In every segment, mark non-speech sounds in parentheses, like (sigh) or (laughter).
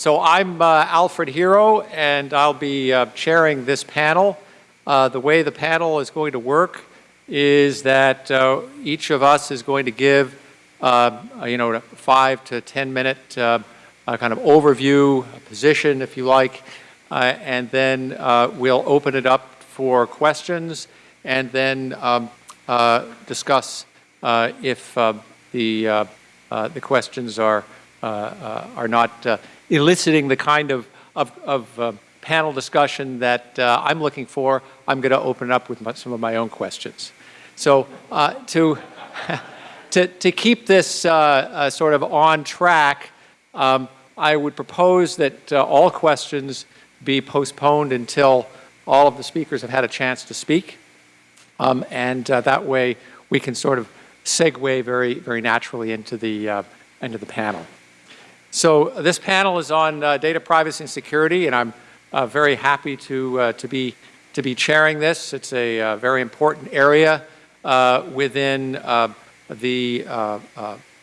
so I'm uh, Alfred Hero, and I'll be uh, chairing this panel. Uh, the way the panel is going to work is that uh, each of us is going to give, uh, you know, a five to 10 minute kind of overview, position, if you like, and then we'll open it up for questions and then um, discuss if the, the questions are uh, uh, are not uh, eliciting the kind of, of, of panel discussion that I'm looking for, I'm going to open up with my, some of my own questions. So to, (laughs) to, to keep this sort of on track, um, I would propose that all questions be postponed until all of the speakers have had a chance to speak. Um, and uh, that way we can sort of segue very, very naturally into the, uh, into the panel. So this panel is on uh, data privacy and security, and I'm uh, very happy to, uh, to, be, to be chairing this. It's a uh, very important area uh, within uh, the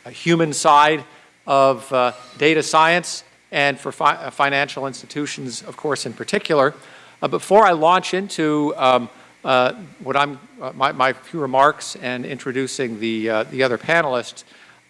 human side of data science and for fi financial institutions, of course, in particular. before I launch into um, what I'm, my, my, few remarks and introducing the, the other panelists,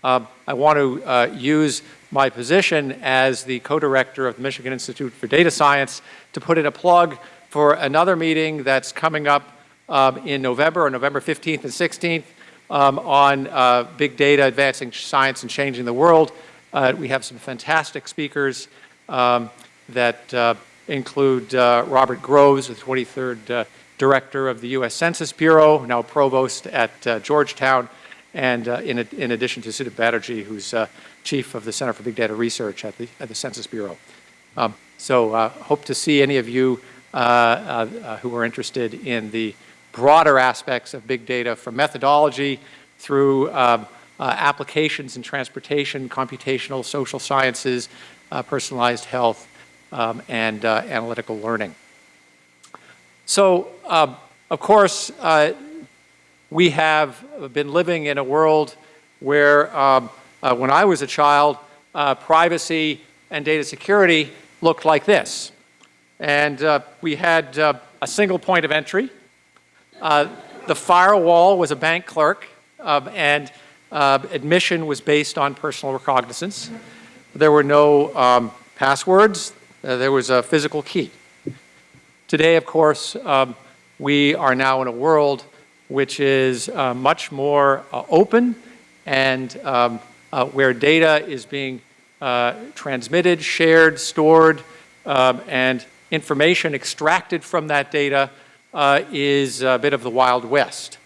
I want to use my position as the co-director of the Michigan Institute for Data Science to put in a plug for another meeting that's coming up um, in November, or November 15th and 16th, um, on uh, big data, advancing science and changing the world. Uh, we have some fantastic speakers um, that uh, include uh, Robert Groves, the 23rd uh, Director of the U.S. Census Bureau, now Provost at uh, Georgetown, and in, in, addition to Sudip Batterjee, who's chief of the Center for Big Data Research at the, at the Census Bureau. Um, so uh, hope to see any of you uh, uh, who are interested in the broader aspects of big data from methodology through um, uh, applications in transportation, computational, social sciences, uh, personalized health, um, and uh, analytical learning. So, um, of course, we have been living in a world where um, uh, when I was a child, uh, privacy and data security looked like this. And uh, we had uh, a single point of entry. Uh, the firewall was a bank clerk, um, and uh, admission was based on personal recognizance. There were no um, passwords. there was a physical key. Today, of course, um, we are now in a world which is much more open and um, uh, where data is being uh, transmitted, shared, stored, um, and information extracted from that data uh, is a bit of the Wild West.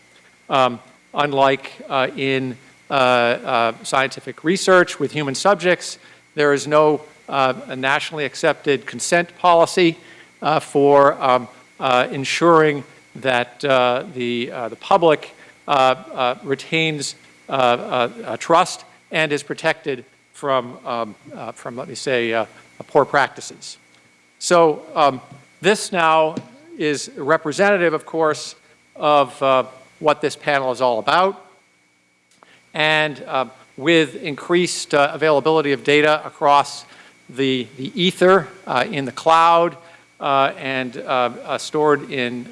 Um, unlike uh, in uh, uh, scientific research with human subjects, there is no nationally accepted consent policy for um, ensuring that the, the public retains trust and is protected from, um, uh, from let me say, uh, poor practices. So um, this now is representative, of course, of uh, what this panel is all about. And uh, with increased uh, availability of data across the, the ether uh, in the cloud and stored in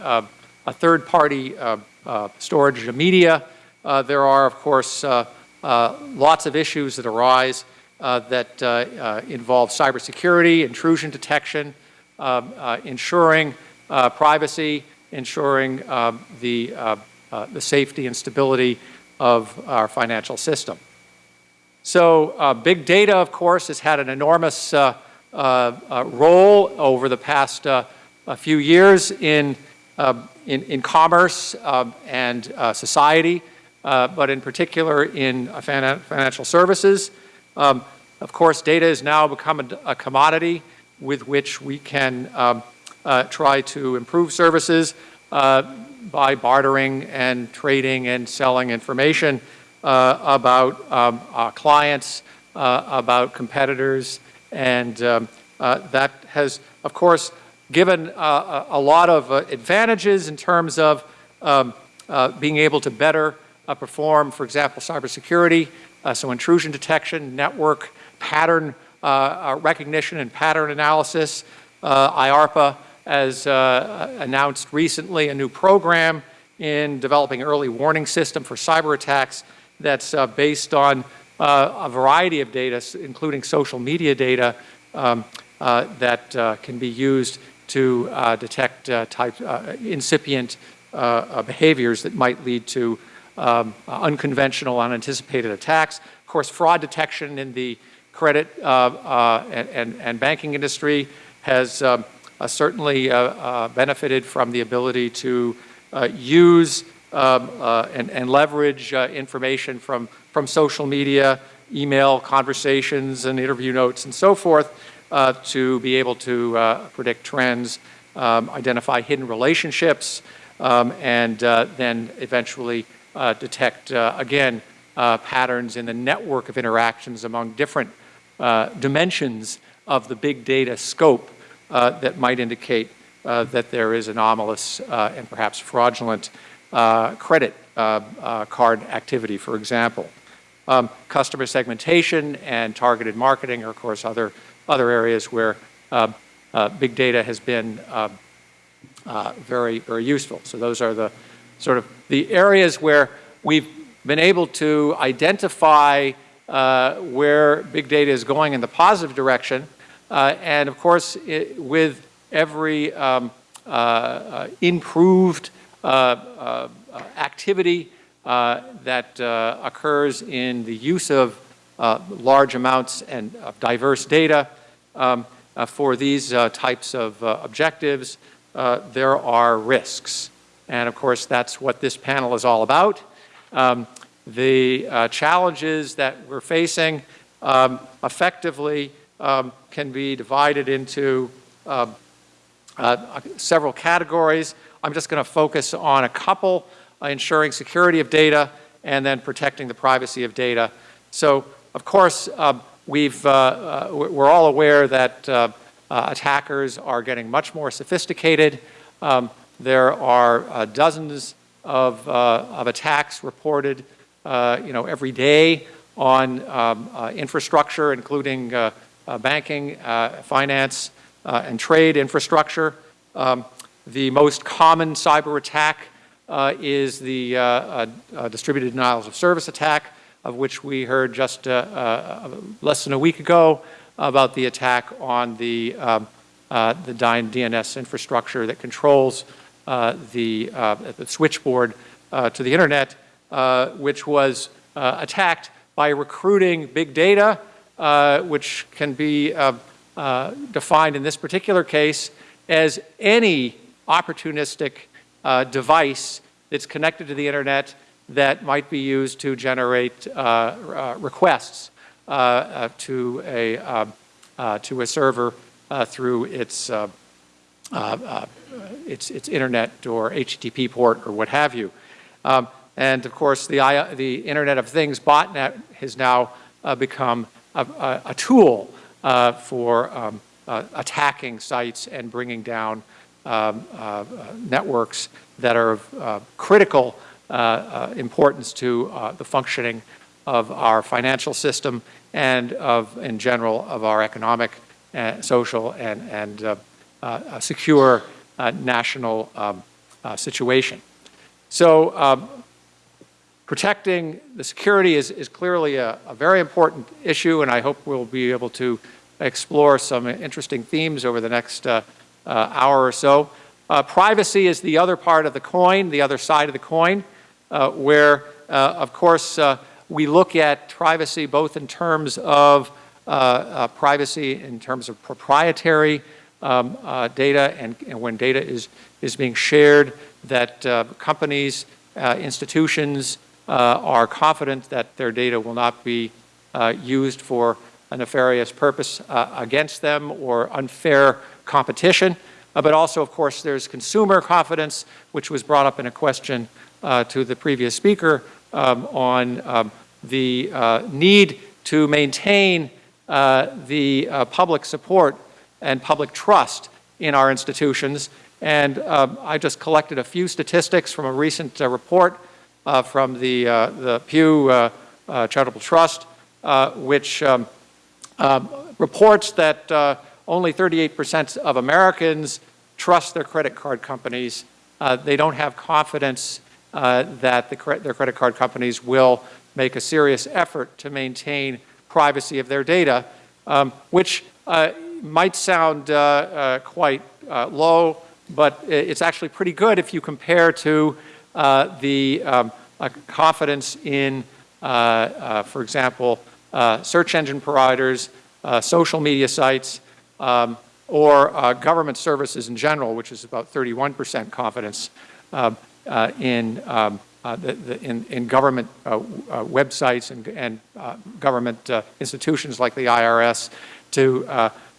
third-party storage of media, there are, of course, uh, lots of issues that arise uh, that uh, involve cybersecurity, intrusion detection, um, ensuring privacy, ensuring um, the, the safety and stability of our financial system. So uh, big data, of course, has had an enormous uh, uh, role over the past a few years in, in, in, commerce um, and society uh, but in particular in financial services. Um, of course, data has now become a, a commodity with which we can um, uh, try to improve services uh, by bartering and trading and selling information uh, about um, our clients, uh, about competitors, and um, uh, that has, of course, given a lot of advantages in terms of um, being able to better uh, perform, for example, cybersecurity, uh, so intrusion detection, network, pattern uh, recognition and pattern analysis. Uh, IARPA has uh, announced recently a new program in developing early warning system for cyber attacks that's uh, based on uh, a variety of data, including social media data, um, uh, that uh, can be used to uh, detect uh, type, incipient behaviors that might lead to um, unconventional, unanticipated attacks. Of course, fraud detection in the credit and, and, and, banking industry has um, certainly benefited from the ability to use um, uh, and, and, leverage uh, information from, from social media, email conversations and interview notes and so forth uh, to be able to uh, predict trends, um, identify hidden relationships, um, and uh, then eventually uh, detect, again, patterns in the network of interactions among different dimensions of the big data scope that might indicate that there is anomalous and perhaps fraudulent uh, credit uh, uh, card activity, for example. Um, customer segmentation and targeted marketing are, of course, other, other areas where uh, uh, big data has been uh, very, very useful. So those are the sort of the areas where we've been able to identify where big data is going in the positive direction. and of course, it, with every um, improved uh, uh, activity uh, that occurs in the use of large amounts and of diverse data um, for these types of objectives, there are risks. And of course, that's what this panel is all about. Um, the uh, challenges that we're facing um, effectively um, can be divided into uh, uh, several categories. I'm just going to focus on a couple, uh, ensuring security of data and then protecting the privacy of data. So, of course, um, we've, uh, uh we're all aware that uh, attackers are getting much more sophisticated. Um, there are dozens of, of attacks reported you know, every day on um, infrastructure, including banking, finance, and trade infrastructure. Um, the most common cyber attack uh, is the uh, uh, distributed denials of service attack, of which we heard just uh, uh, less than a week ago about the attack on the, um, uh, the DNS infrastructure that controls uh, the, uh, the, switchboard to the internet, which was attacked by recruiting big data, which can be defined in this particular case as any opportunistic uh, device that's connected to the internet that might be used to generate uh, uh, requests uh, uh, to, a, to a server through its, its, its internet or HTTP port or what have you. Um, and of course, the, the Internet of Things botnet has now become a, a, a tool for um, attacking sites and bringing down um, uh, networks that are uh, critical uh, importance to the functioning of our financial system and of, in general, of our economic, social, and, and secure national um, situation. So um, protecting the security is, is clearly a, a, very important issue, and I hope we'll be able to explore some interesting themes over the next uh, uh, hour or so. Uh, privacy is the other part of the coin, the other side of the coin, uh, Uh, where, uh, of course, uh, we look at privacy both in terms of privacy, in terms of proprietary um, data, and, and, when data is, is being shared, that companies, institutions are confident that their data will not be used for a nefarious purpose uh, against them or unfair competition, uh, but also, of course, there's consumer confidence, which was brought up in a question uh, to the previous speaker um, on um, the uh, need to maintain uh, the uh, public support and public trust in our institutions. And um, I just collected a few statistics from a recent report from the, the Pew Charitable Trust, which um, um, reports that uh, only 38% of Americans trust their credit card companies. Uh, they don't have confidence uh, that the their credit card companies will make a serious effort to maintain privacy of their data, um, which uh, might sound uh, uh, quite uh, low, but it's actually pretty good if you compare to the um, confidence in, for example, search engine providers, social media sites, um, or government services in general, which is about 31% confidence. Uh, uh, in, um, uh, the, the, in, in, government uh, uh, websites and, and government institutions like the IRS to,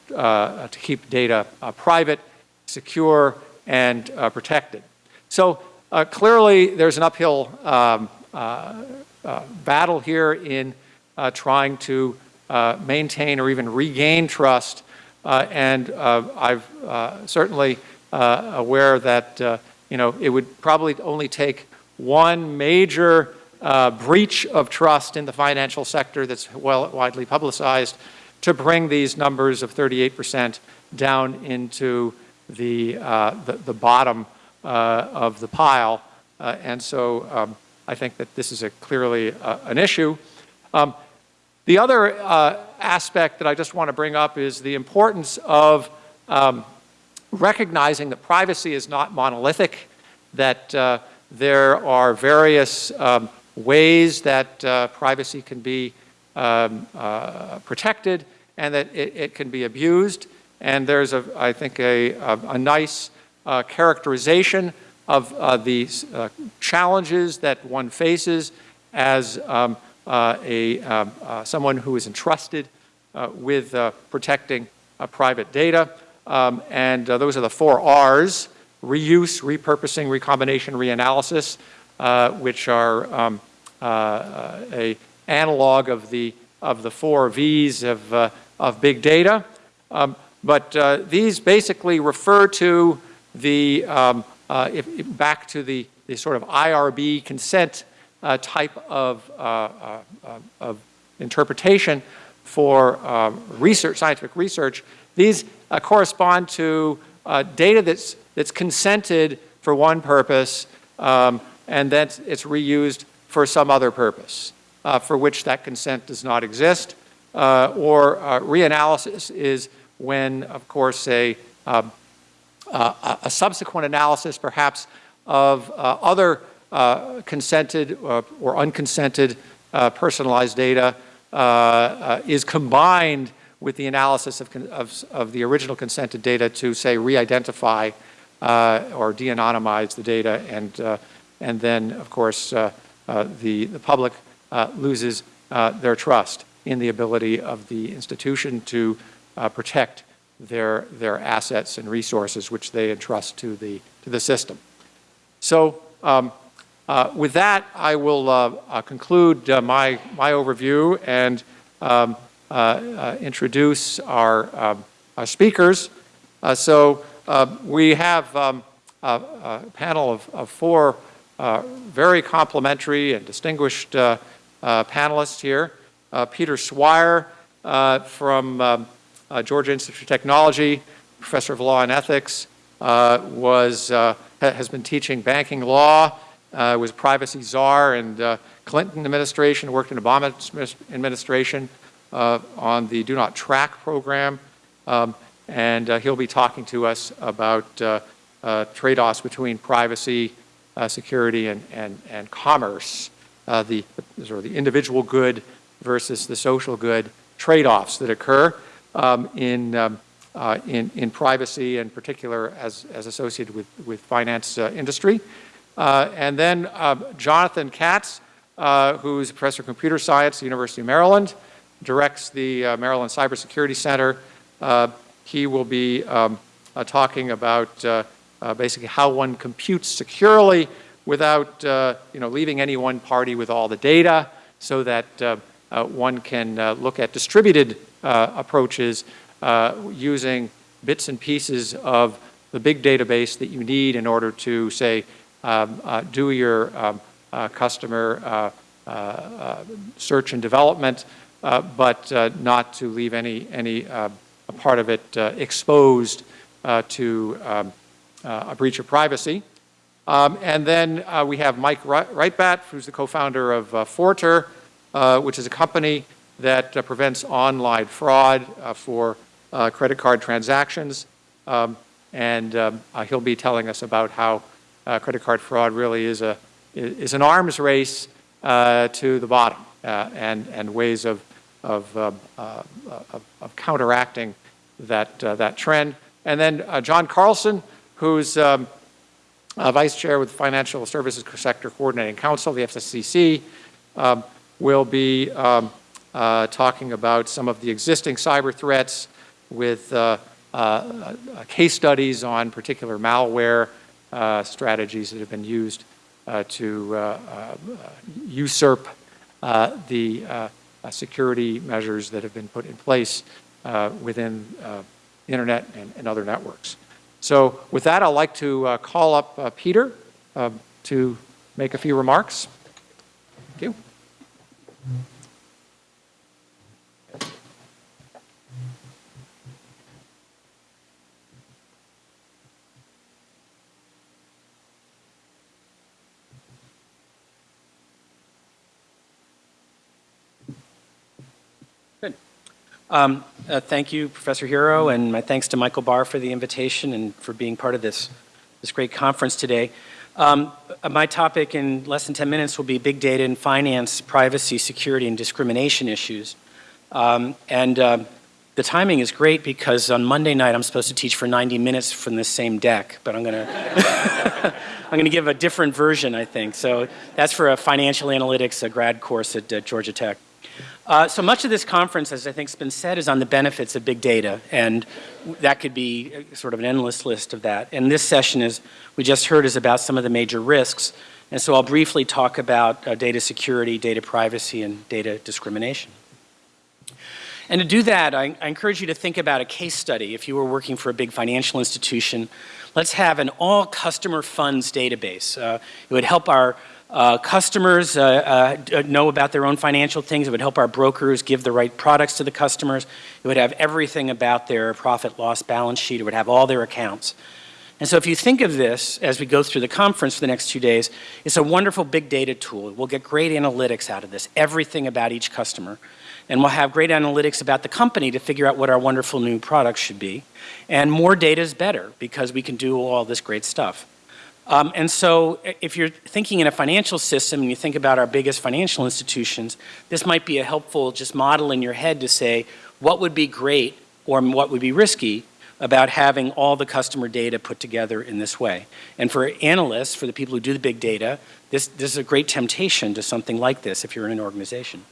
to keep data private, secure, and protected. So clearly there's an uphill um, battle here in trying to maintain or even regain trust uh, and uh, I'm uh, certainly aware that you know it would probably only take one major breach of trust in the financial sector that's well widely publicized to bring these numbers of 38% down into the, uh, the, the, bottom uh, of the pile. Uh, and so um, I think that this is a clearly an issue. Um, the other aspect that I just want to bring up is the importance of um, recognizing that privacy is not monolithic, that uh, there are various um, ways that uh, privacy can be um, uh, protected and that it, it, can be abused. And there's, a, I think, a, a, a nice uh, characterization of uh, the uh, challenges that one faces as um, a, um, someone who is entrusted with protecting private data. Um, and those are the four R's, reuse, repurposing, recombination, reanalysis, which are um, a analog of the, of the four V's of, of big data. Um, but uh, these basically refer to the, um, uh, if, if back to the, the sort of IRB consent uh, type of, uh, uh, uh, of interpretation for research, scientific research, these correspond to data that's, that's consented for one purpose um, and then it's reused for some other purpose for which that consent does not exist. or reanalysis is when, of course, a, um, a subsequent analysis perhaps of other uh, consented uh, or unconsented uh, personalized data is combined with the analysis of, of, of, the original consented data to say re-identify or de-anonymize the data and, and then of course the, the public loses their trust in the ability of the institution to protect their, their assets and resources which they entrust to the, to the system. So um, uh, with that, I will uh, uh, conclude uh, my, my overview and um, uh, uh, introduce our, um, our speakers. so we have um, a, a, panel of, of four very complementary and distinguished panelists here. Peter Swire from um, Georgia Institute of Technology, professor of law and ethics, was, has been teaching banking law uh, was privacy czar and uh, Clinton administration, worked in Obama administration uh, on the Do Not Track program. Um, and uh, he'll be talking to us about uh, uh, trade-offs between privacy, security, and, and, and commerce, the, sort of the individual good versus the social good trade-offs that occur um, in, um, in, in privacy, in particular as, as associated with, with finance industry. Uh, and then uh, Jonathan Katz, uh, who's a professor of computer science at the University of Maryland, directs the Maryland Cybersecurity Center. he will be um, talking about basically how one computes securely without you know, leaving any one party with all the data so that uh, one can uh, look at distributed uh, approaches using bits and pieces of the big database that you need in order to, say, um, uh, do your um, uh, customer uh, search and development uh, but uh, not to leave any, any uh, part of it uh, exposed uh, to um, uh, a breach of privacy. Um, and then uh, we have Mike Reitblat, who's the co-founder of uh, Forter, uh, which is a company that uh, prevents online fraud uh, for uh, credit card transactions. Um, and um, he'll be telling us about how credit card fraud really is, a, is an arms race to the bottom and, and ways of, of, of, of counteracting that, that trend. And then John Carlson, who's um, uh, Vice Chair with the Financial Services Sector Coordinating Council, the FSCC, um, will be um, uh, talking about some of the existing cyber threats with uh, uh, uh case studies on particular malware uh, strategies that have been used to usurp the security measures that have been put in place within the internet and, and other networks. So with that, I'd like to uh, call up uh, Peter uh, to make a few remarks. Thank you. Um, uh, thank you, Professor Hero, and my thanks to Michael Barr for the invitation and for being part of this, this great conference today. Um, uh, my topic in less than 10 minutes will be big data and finance, privacy, security, and discrimination issues. Um, and uh, the timing is great because on Monday night I'm supposed to teach for 90 minutes from this same deck, but I'm going (laughs) to I'm to give a different version, I think. So that's for a financial analytics a grad course at uh, Georgia Tech. Uh, so much of this conference, as I think has been said, is on the benefits of big data, and that could be uh, sort of an endless list of that. And this session, as we just heard, is about some of the major risks. And so I'll briefly talk about uh, data security, data privacy, and data discrimination. And to do that, I, I, encourage you to think about a case study. If you were working for a big financial institution, let's have an all customer funds database. Uh, it would help our uh, customers uh, uh, know about their own financial things. It would help our brokers give the right products to the customers. It would have everything about their profit loss balance sheet. It would have all their accounts. And so if you think of this as we go through the conference for the next two days, it's a wonderful big data tool. We'll get great analytics out of this, everything about each customer. And we'll have great analytics about the company to figure out what our wonderful new products should be. And more data is better because we can do all this great stuff. Um, and so if you're thinking in a financial system and you think about our biggest financial institutions, this might be a helpful just model in your head to say what would be great or what would be risky about having all the customer data put together in this way. And for analysts, for the people who do the big data, this, this is a great temptation to something like this if you're in an organization.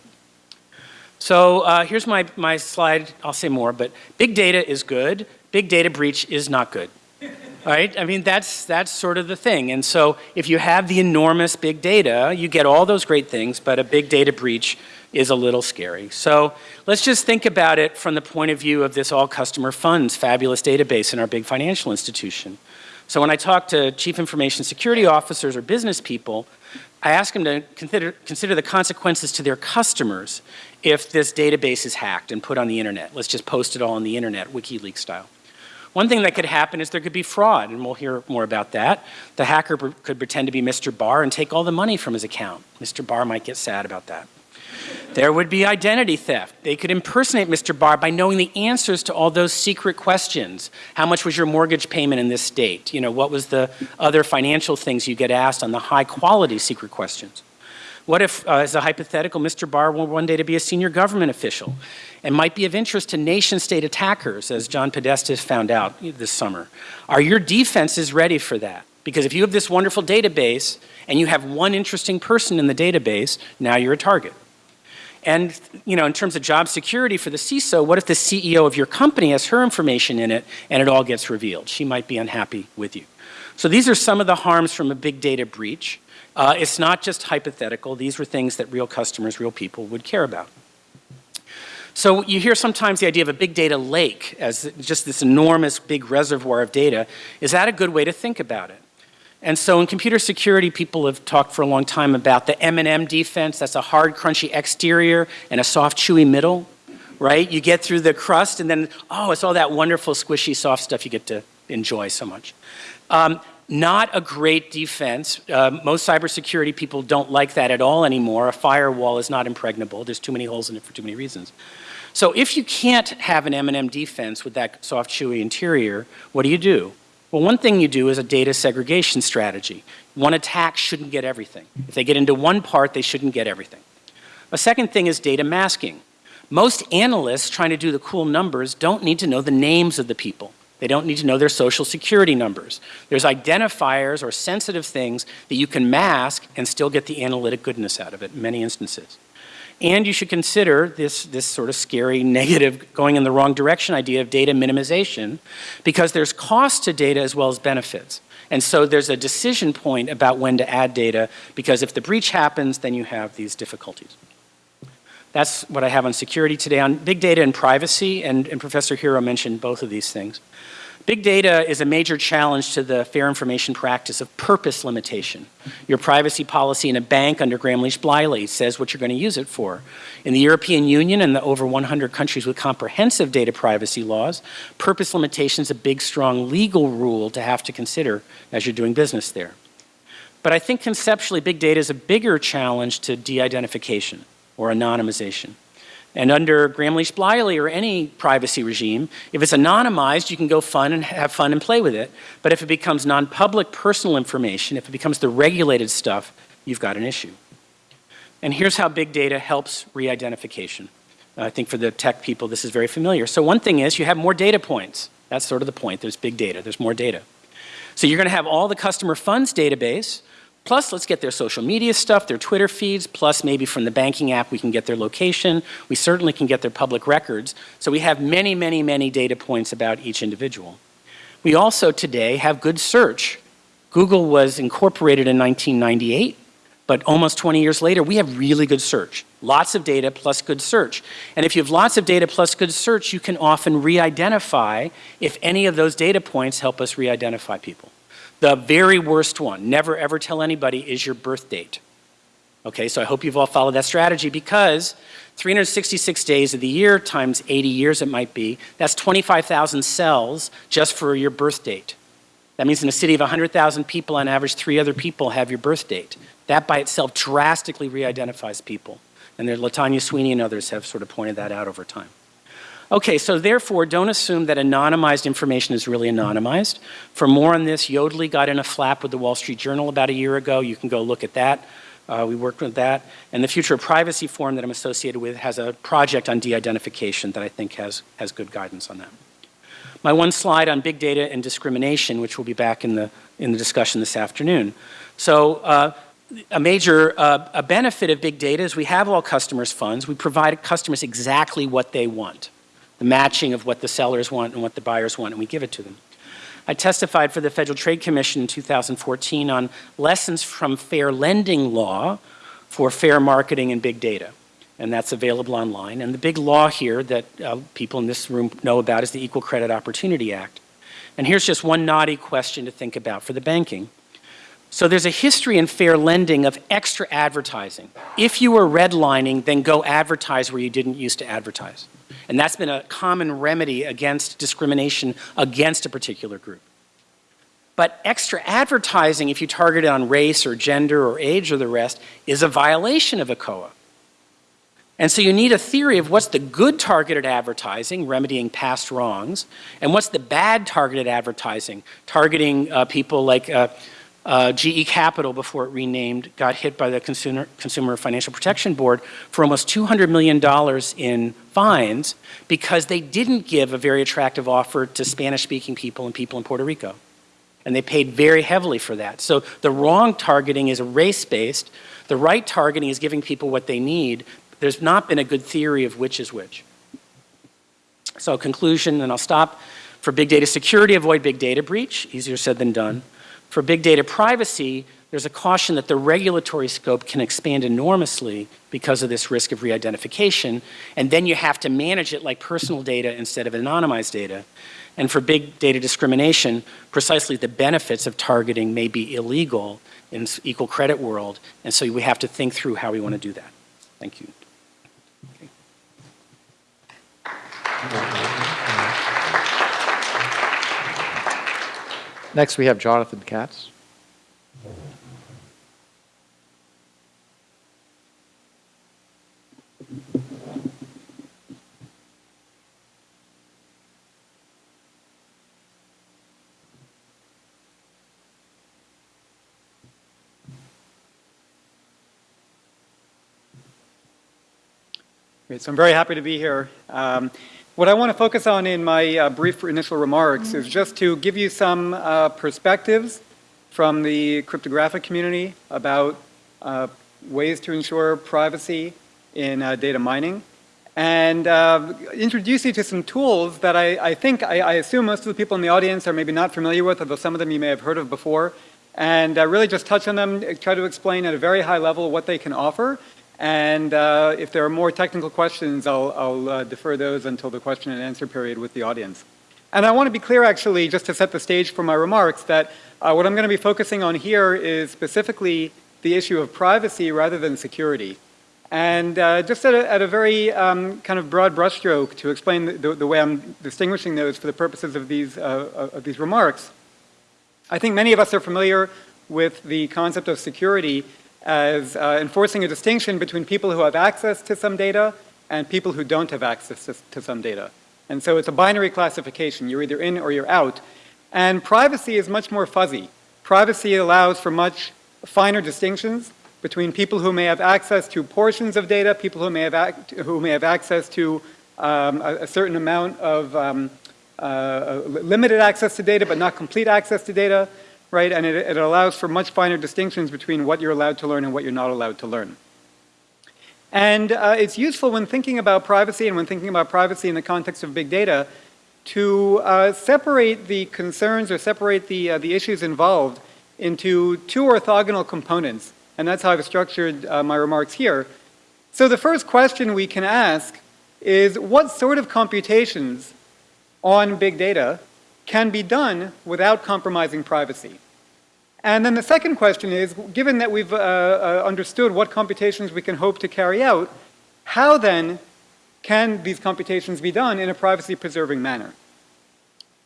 So uh, here's my, my slide. I'll say more, but big data is good. Big data breach is not good (laughs) right? I mean, that's, that's sort of the thing. And so if you have the enormous big data, you get all those great things, but a big data breach is a little scary. So let's just think about it from the point of view of this all customer funds fabulous database in our big financial institution. So when I talk to chief information security officers or business people, I ask them to consider, consider the consequences to their customers if this database is hacked and put on the internet. Let's just post it all on the internet, WikiLeaks style. One thing that could happen is there could be fraud, and we'll hear more about that. The hacker could pretend to be Mr. Barr and take all the money from his account. Mr. Barr might get sad about that. There would be identity theft. They could impersonate Mr. Barr by knowing the answers to all those secret questions. How much was your mortgage payment in this state? You know, what was the other financial things you get asked on the high quality secret questions? What if, uh, as a hypothetical, Mr. Barr were one day to be a senior government official and might be of interest to nation state attackers, as John Podesta found out this summer? Are your defenses ready for that? Because if you have this wonderful database and you have one interesting person in the database, now you're a target. And you know, in terms of job security for the CISO, what if the CEO of your company has her information in it and it all gets revealed? She might be unhappy with you. So these are some of the harms from a big data breach. Uh, it's not just hypothetical. These were things that real customers, real people would care about. So you hear sometimes the idea of a big data lake as just this enormous big reservoir of data. Is that a good way to think about it? And so in computer security, people have talked for a long time about the M&M defense. That's a hard, crunchy exterior and a soft, chewy middle, right? You get through the crust and then, oh, it's all that wonderful, squishy, soft stuff you get to enjoy so much. Um, not a great defense. Uh, most cybersecurity people don't like that at all anymore. A firewall is not impregnable. There's too many holes in it for too many reasons. So if you can't have an M&M defense with that soft, chewy interior, what do you do? Well, one thing you do is a data segregation strategy. One attack shouldn't get everything. If they get into one part, they shouldn't get everything. A second thing is data masking. Most analysts trying to do the cool numbers don't need to know the names of the people. They don't need to know their social security numbers. There's identifiers or sensitive things that you can mask and still get the analytic goodness out of it in many instances. And you should consider this, this sort of scary, (laughs) negative, going in the wrong direction idea of data minimization because there's cost to data as well as benefits. And so there's a decision point about when to add data because if the breach happens, then you have these difficulties. That's what I have on security today. On big data and privacy, and, and Professor Hero mentioned both of these things. Big data is a major challenge to the fair information practice of purpose limitation. Your privacy policy in a bank under Gramm-Leach-Bliley says what you're going to use it for. In the European Union and the over 100 countries with comprehensive data privacy laws, purpose limitation is a big, strong legal rule to have to consider as you're doing business there. But I think conceptually, big data is a bigger challenge to de-identification or anonymization. And under Gramm-Leach-Bliley or any privacy regime, if it's anonymized, you can go fun and have fun and play with it. But if it becomes non-public personal information, if it becomes the regulated stuff, you've got an issue. And here's how big data helps re-identification. Uh, I think for the tech people, this is very familiar. So one thing is you have more data points. That's sort of the point. There's big data. There's more data. So you're going to have all the customer funds database, Plus, let's get their social media stuff, their Twitter feeds, plus maybe from the banking app we can get their location. We certainly can get their public records. So we have many, many, many data points about each individual. We also today have good search. Google was incorporated in 1998, but almost 20 years later, we have really good search. Lots of data plus good search. And if you have lots of data plus good search, you can often re-identify if any of those data points help us re-identify people. The very worst one, never ever tell anybody, is your birth date. Okay, so I hope you've all followed that strategy because 366 days of the year times 80 years it might be, that's 25,000 cells just for your birth date. That means in a city of 100,000 people, on average, three other people have your birth date. That by itself drastically re-identifies people. And there, Latanya Sweeney and others have sort of pointed that out over time. Okay, so therefore, don't assume that anonymized information is really anonymized. For more on this, Yodlee got in a flap with the Wall Street Journal about a year ago. You can go look at that. Uh, we worked with that. And the Future of Privacy Forum that I'm associated with has a project on de-identification that I think has, has good guidance on that. My one slide on big data and discrimination, which will be back in the, in the discussion this afternoon. So uh, a major uh, a benefit of big data is we have all customers' funds. We provide customers exactly what they want the matching of what the sellers want and what the buyers want, and we give it to them. I testified for the Federal Trade Commission in 2014 on lessons from fair lending law for fair marketing and big data. And that's available online. And the big law here that uh, people in this room know about is the Equal Credit Opportunity Act. And here's just one naughty question to think about for the banking. So there's a history in fair lending of extra advertising. If you were redlining, then go advertise where you didn't used to advertise. And that's been a common remedy against discrimination against a particular group. But extra advertising, if you target it on race or gender or age or the rest, is a violation of ECOA. And so you need a theory of what's the good targeted advertising, remedying past wrongs, and what's the bad targeted advertising, targeting uh, people like uh, uh, GE Capital, before it renamed, got hit by the Consumer, Consumer Financial Protection Board for almost $200 million in fines because they didn't give a very attractive offer to Spanish-speaking people and people in Puerto Rico. And they paid very heavily for that. So the wrong targeting is race-based. The right targeting is giving people what they need. There's not been a good theory of which is which. So conclusion, and I'll stop. For big data security, avoid big data breach. Easier said than done. For big data privacy, there's a caution that the regulatory scope can expand enormously because of this risk of re-identification, and then you have to manage it like personal data instead of anonymized data. And for big data discrimination, precisely the benefits of targeting may be illegal in equal credit world. And so we have to think through how we want to do that. Thank you. Next, we have Jonathan Katz. So I'm very happy to be here. Um, what I want to focus on in my uh, brief initial remarks is just to give you some uh, perspectives from the cryptographic community about uh, ways to ensure privacy in uh, data mining. And uh, introduce you to some tools that I, I think, I, I, assume most of the people in the audience are maybe not familiar with, although some of them you may have heard of before, and uh, really just touch on them, try to explain at a very high level what they can offer, and uh, if there are more technical questions, I'll, I'll uh, defer those until the question and answer period with the audience. And I want to be clear, actually, just to set the stage for my remarks, that uh, what I'm going to be focusing on here is specifically the issue of privacy rather than security. And uh, just at a, at a very um, kind of broad brushstroke to explain the, the, way I'm distinguishing those for the purposes of these, uh, of these remarks, I think many of us are familiar with the concept of security as uh, enforcing a distinction between people who have access to some data and people who don't have access to, to some data. And so it's a binary classification. You're either in or you're out. And privacy is much more fuzzy. Privacy allows for much finer distinctions between people who may have access to portions of data, people who may have, who may have access to um, a, a, certain amount of um, uh, limited access to data, but not complete access to data, right? And it, it allows for much finer distinctions between what you're allowed to learn and what you're not allowed to learn. And uh, it's useful when thinking about privacy and when thinking about privacy in the context of big data to uh, separate the concerns or separate the, uh, the issues involved into two orthogonal components. And that's how I've structured uh, my remarks here. So the first question we can ask is what sort of computations on big data can be done without compromising privacy? And then the second question is, given that we've uh, uh, understood what computations we can hope to carry out, how then can these computations be done in a privacy-preserving manner?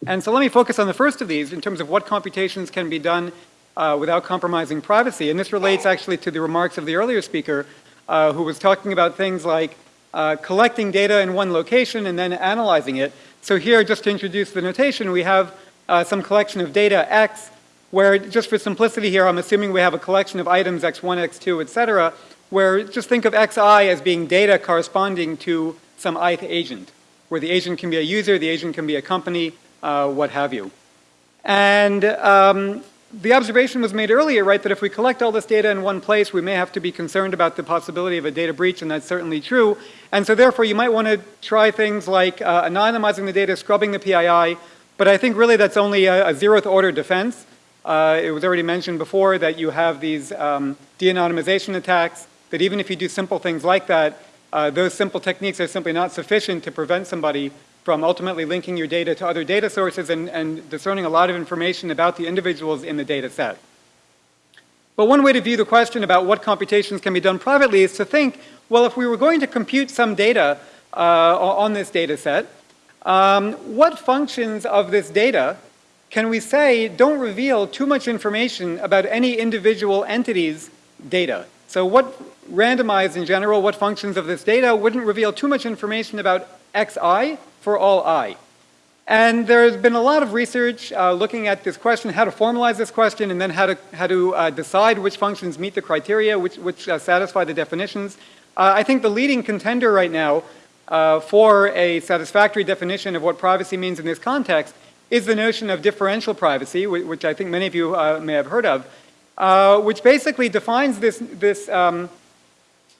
And so let me focus on the first of these in terms of what computations can be done uh, without compromising privacy. And this relates actually to the remarks of the earlier speaker uh, who was talking about things like uh, collecting data in one location and then analyzing it. So here, just to introduce the notation, we have uh, some collection of data X, where just for simplicity here, I'm assuming we have a collection of items X1, X2, et cetera, where just think of Xi as being data corresponding to some ith agent, where the agent can be a user, the agent can be a company, uh, what have you. And um, the observation was made earlier, right, that if we collect all this data in one place, we may have to be concerned about the possibility of a data breach, and that's certainly true. And so therefore, you might want to try things like uh, anonymizing the data, scrubbing the PII, but I think really that's only a, a zeroth order defense. Uh, it was already mentioned before that you have these um, de-anonymization attacks, that even if you do simple things like that, uh, those simple techniques are simply not sufficient to prevent somebody from ultimately linking your data to other data sources and, and discerning a lot of information about the individuals in the data set. But one way to view the question about what computations can be done privately is to think, well, if we were going to compute some data uh, on this data set, um, what functions of this data can we say don't reveal too much information about any individual entity's data? So what randomized in general, what functions of this data wouldn't reveal too much information about xi for all i? And there's been a lot of research uh, looking at this question, how to formalize this question, and then how to, how to uh, decide which functions meet the criteria, which, which uh, satisfy the definitions. Uh, I think the leading contender right now uh, for a satisfactory definition of what privacy means in this context is the notion of differential privacy, which I think many of you uh, may have heard of, which basically defines this, this um,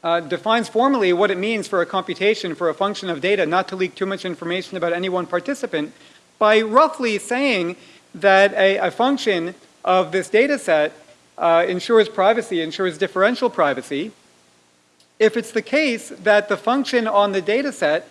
uh, defines formally what it means for a computation for a function of data not to leak too much information about any one participant by roughly saying that a, a function of this data set uh, ensures privacy, ensures differential privacy, if it's the case that the function on the data set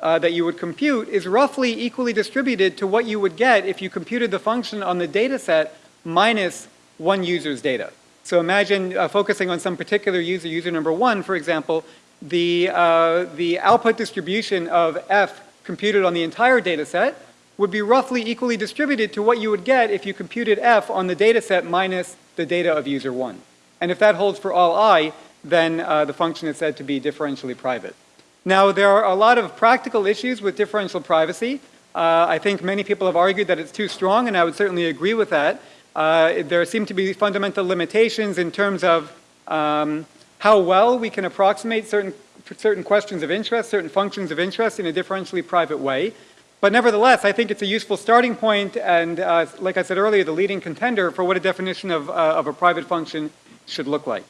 uh, that you would compute is roughly equally distributed to what you would get if you computed the function on the data set minus one user's data. So imagine uh, focusing on some particular user, user number one, for example, the, uh, the output distribution of f computed on the entire data set would be roughly equally distributed to what you would get if you computed f on the data set minus the data of user one. And if that holds for all i, then uh, the function is said to be differentially private. Now, there are a lot of practical issues with differential privacy. Uh, I think many people have argued that it's too strong, and I would certainly agree with that. Uh, there seem to be fundamental limitations in terms of um, how well we can approximate certain, certain questions of interest, certain functions of interest in a differentially private way. But nevertheless, I think it's a useful starting point and, uh, like I said earlier, the leading contender for what a definition of, uh, of a private function should look like.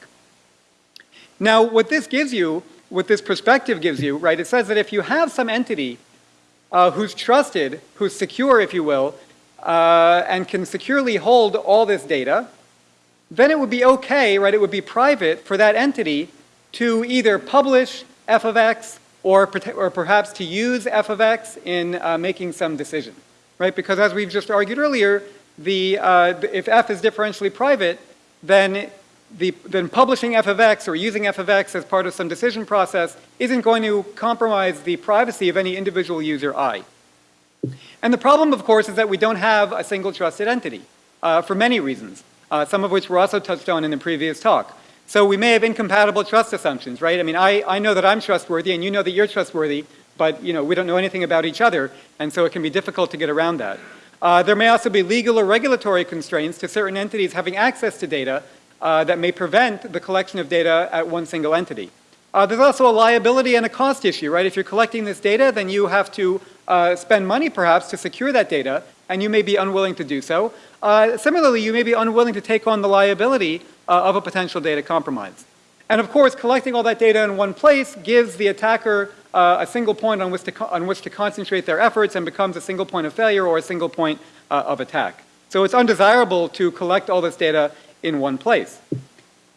Now, what this gives you, what this perspective gives you, right, it says that if you have some entity uh, who's trusted, who's secure, if you will, uh, and can securely hold all this data, then it would be okay, right, it would be private for that entity to either publish f of x or, or perhaps to use f of x in uh, making some decision, right? Because as we've just argued earlier, the, uh, if f is differentially private, then, the, then publishing f of x or using f of x as part of some decision process isn't going to compromise the privacy of any individual user i. And the problem, of course, is that we don't have a single trusted entity uh, for many reasons, uh, some of which were also touched on in the previous talk. So we may have incompatible trust assumptions, right? I mean, I, I know that I'm trustworthy and you know that you're trustworthy, but you know, we don't know anything about each other, and so it can be difficult to get around that. Uh, there may also be legal or regulatory constraints to certain entities having access to data uh, that may prevent the collection of data at one single entity. Uh, there's also a liability and a cost issue, right? If you're collecting this data, then you have to uh, spend money perhaps to secure that data, and you may be unwilling to do so. Uh, similarly, you may be unwilling to take on the liability uh, of a potential data compromise. And of course, collecting all that data in one place gives the attacker uh, a single point on which, to on which to concentrate their efforts and becomes a single point of failure or a single point uh, of attack. So it's undesirable to collect all this data in one place.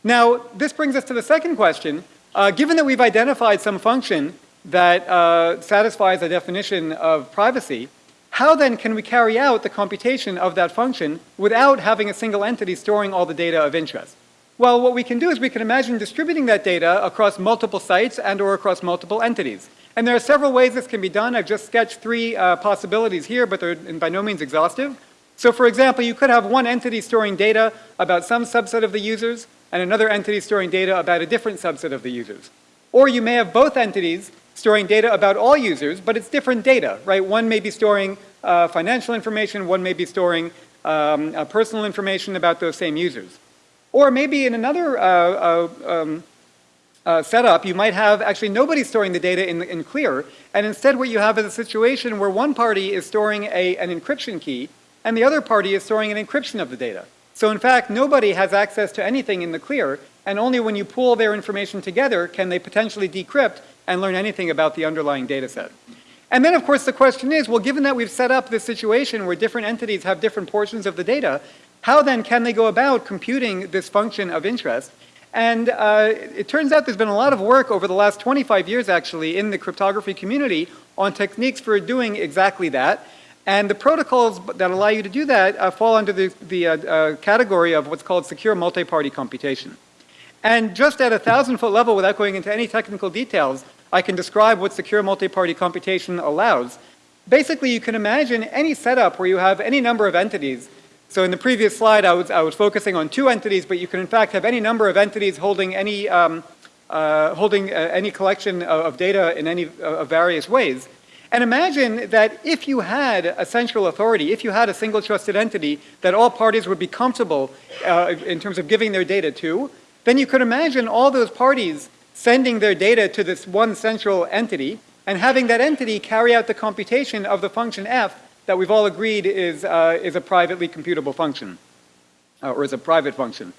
Now, this brings us to the second question. Uh, given that we've identified some function that uh, satisfies the definition of privacy, how then can we carry out the computation of that function without having a single entity storing all the data of interest? Well, what we can do is we can imagine distributing that data across multiple sites and or across multiple entities. And there are several ways this can be done. I've just sketched three uh, possibilities here, but they're by no means exhaustive. So for example, you could have one entity storing data about some subset of the users and another entity storing data about a different subset of the users. Or you may have both entities storing data about all users, but it's different data, right? One may be storing uh, financial information, one may be storing um, uh, personal information about those same users. Or maybe in another uh, uh um, uh, setup, you might have actually nobody storing the data in, in clear, and instead what you have is a situation where one party is storing a, an encryption key, and the other party is storing an encryption of the data. So in fact, nobody has access to anything in the clear, and only when you pool their information together can they potentially decrypt and learn anything about the underlying data set. And then of course the question is, well given that we've set up this situation where different entities have different portions of the data, how then can they go about computing this function of interest? And uh, it turns out there's been a lot of work over the last 25 years actually in the cryptography community on techniques for doing exactly that. And the protocols that allow you to do that uh, fall under the, the uh, uh category of what's called secure multi-party computation. And just at a thousand foot level, without going into any technical details, I can describe what secure multi-party computation allows. Basically, you can imagine any setup where you have any number of entities. So in the previous slide, I was, I was focusing on two entities, but you can in fact have any number of entities holding any, um, uh, holding uh, any collection of, of, data in any uh, various ways. And imagine that if you had a central authority, if you had a single trusted entity that all parties would be comfortable uh, in terms of giving their data to, then you could imagine all those parties sending their data to this one central entity and having that entity carry out the computation of the function f that we've all agreed is, uh, is a privately computable function, uh, or is a private function.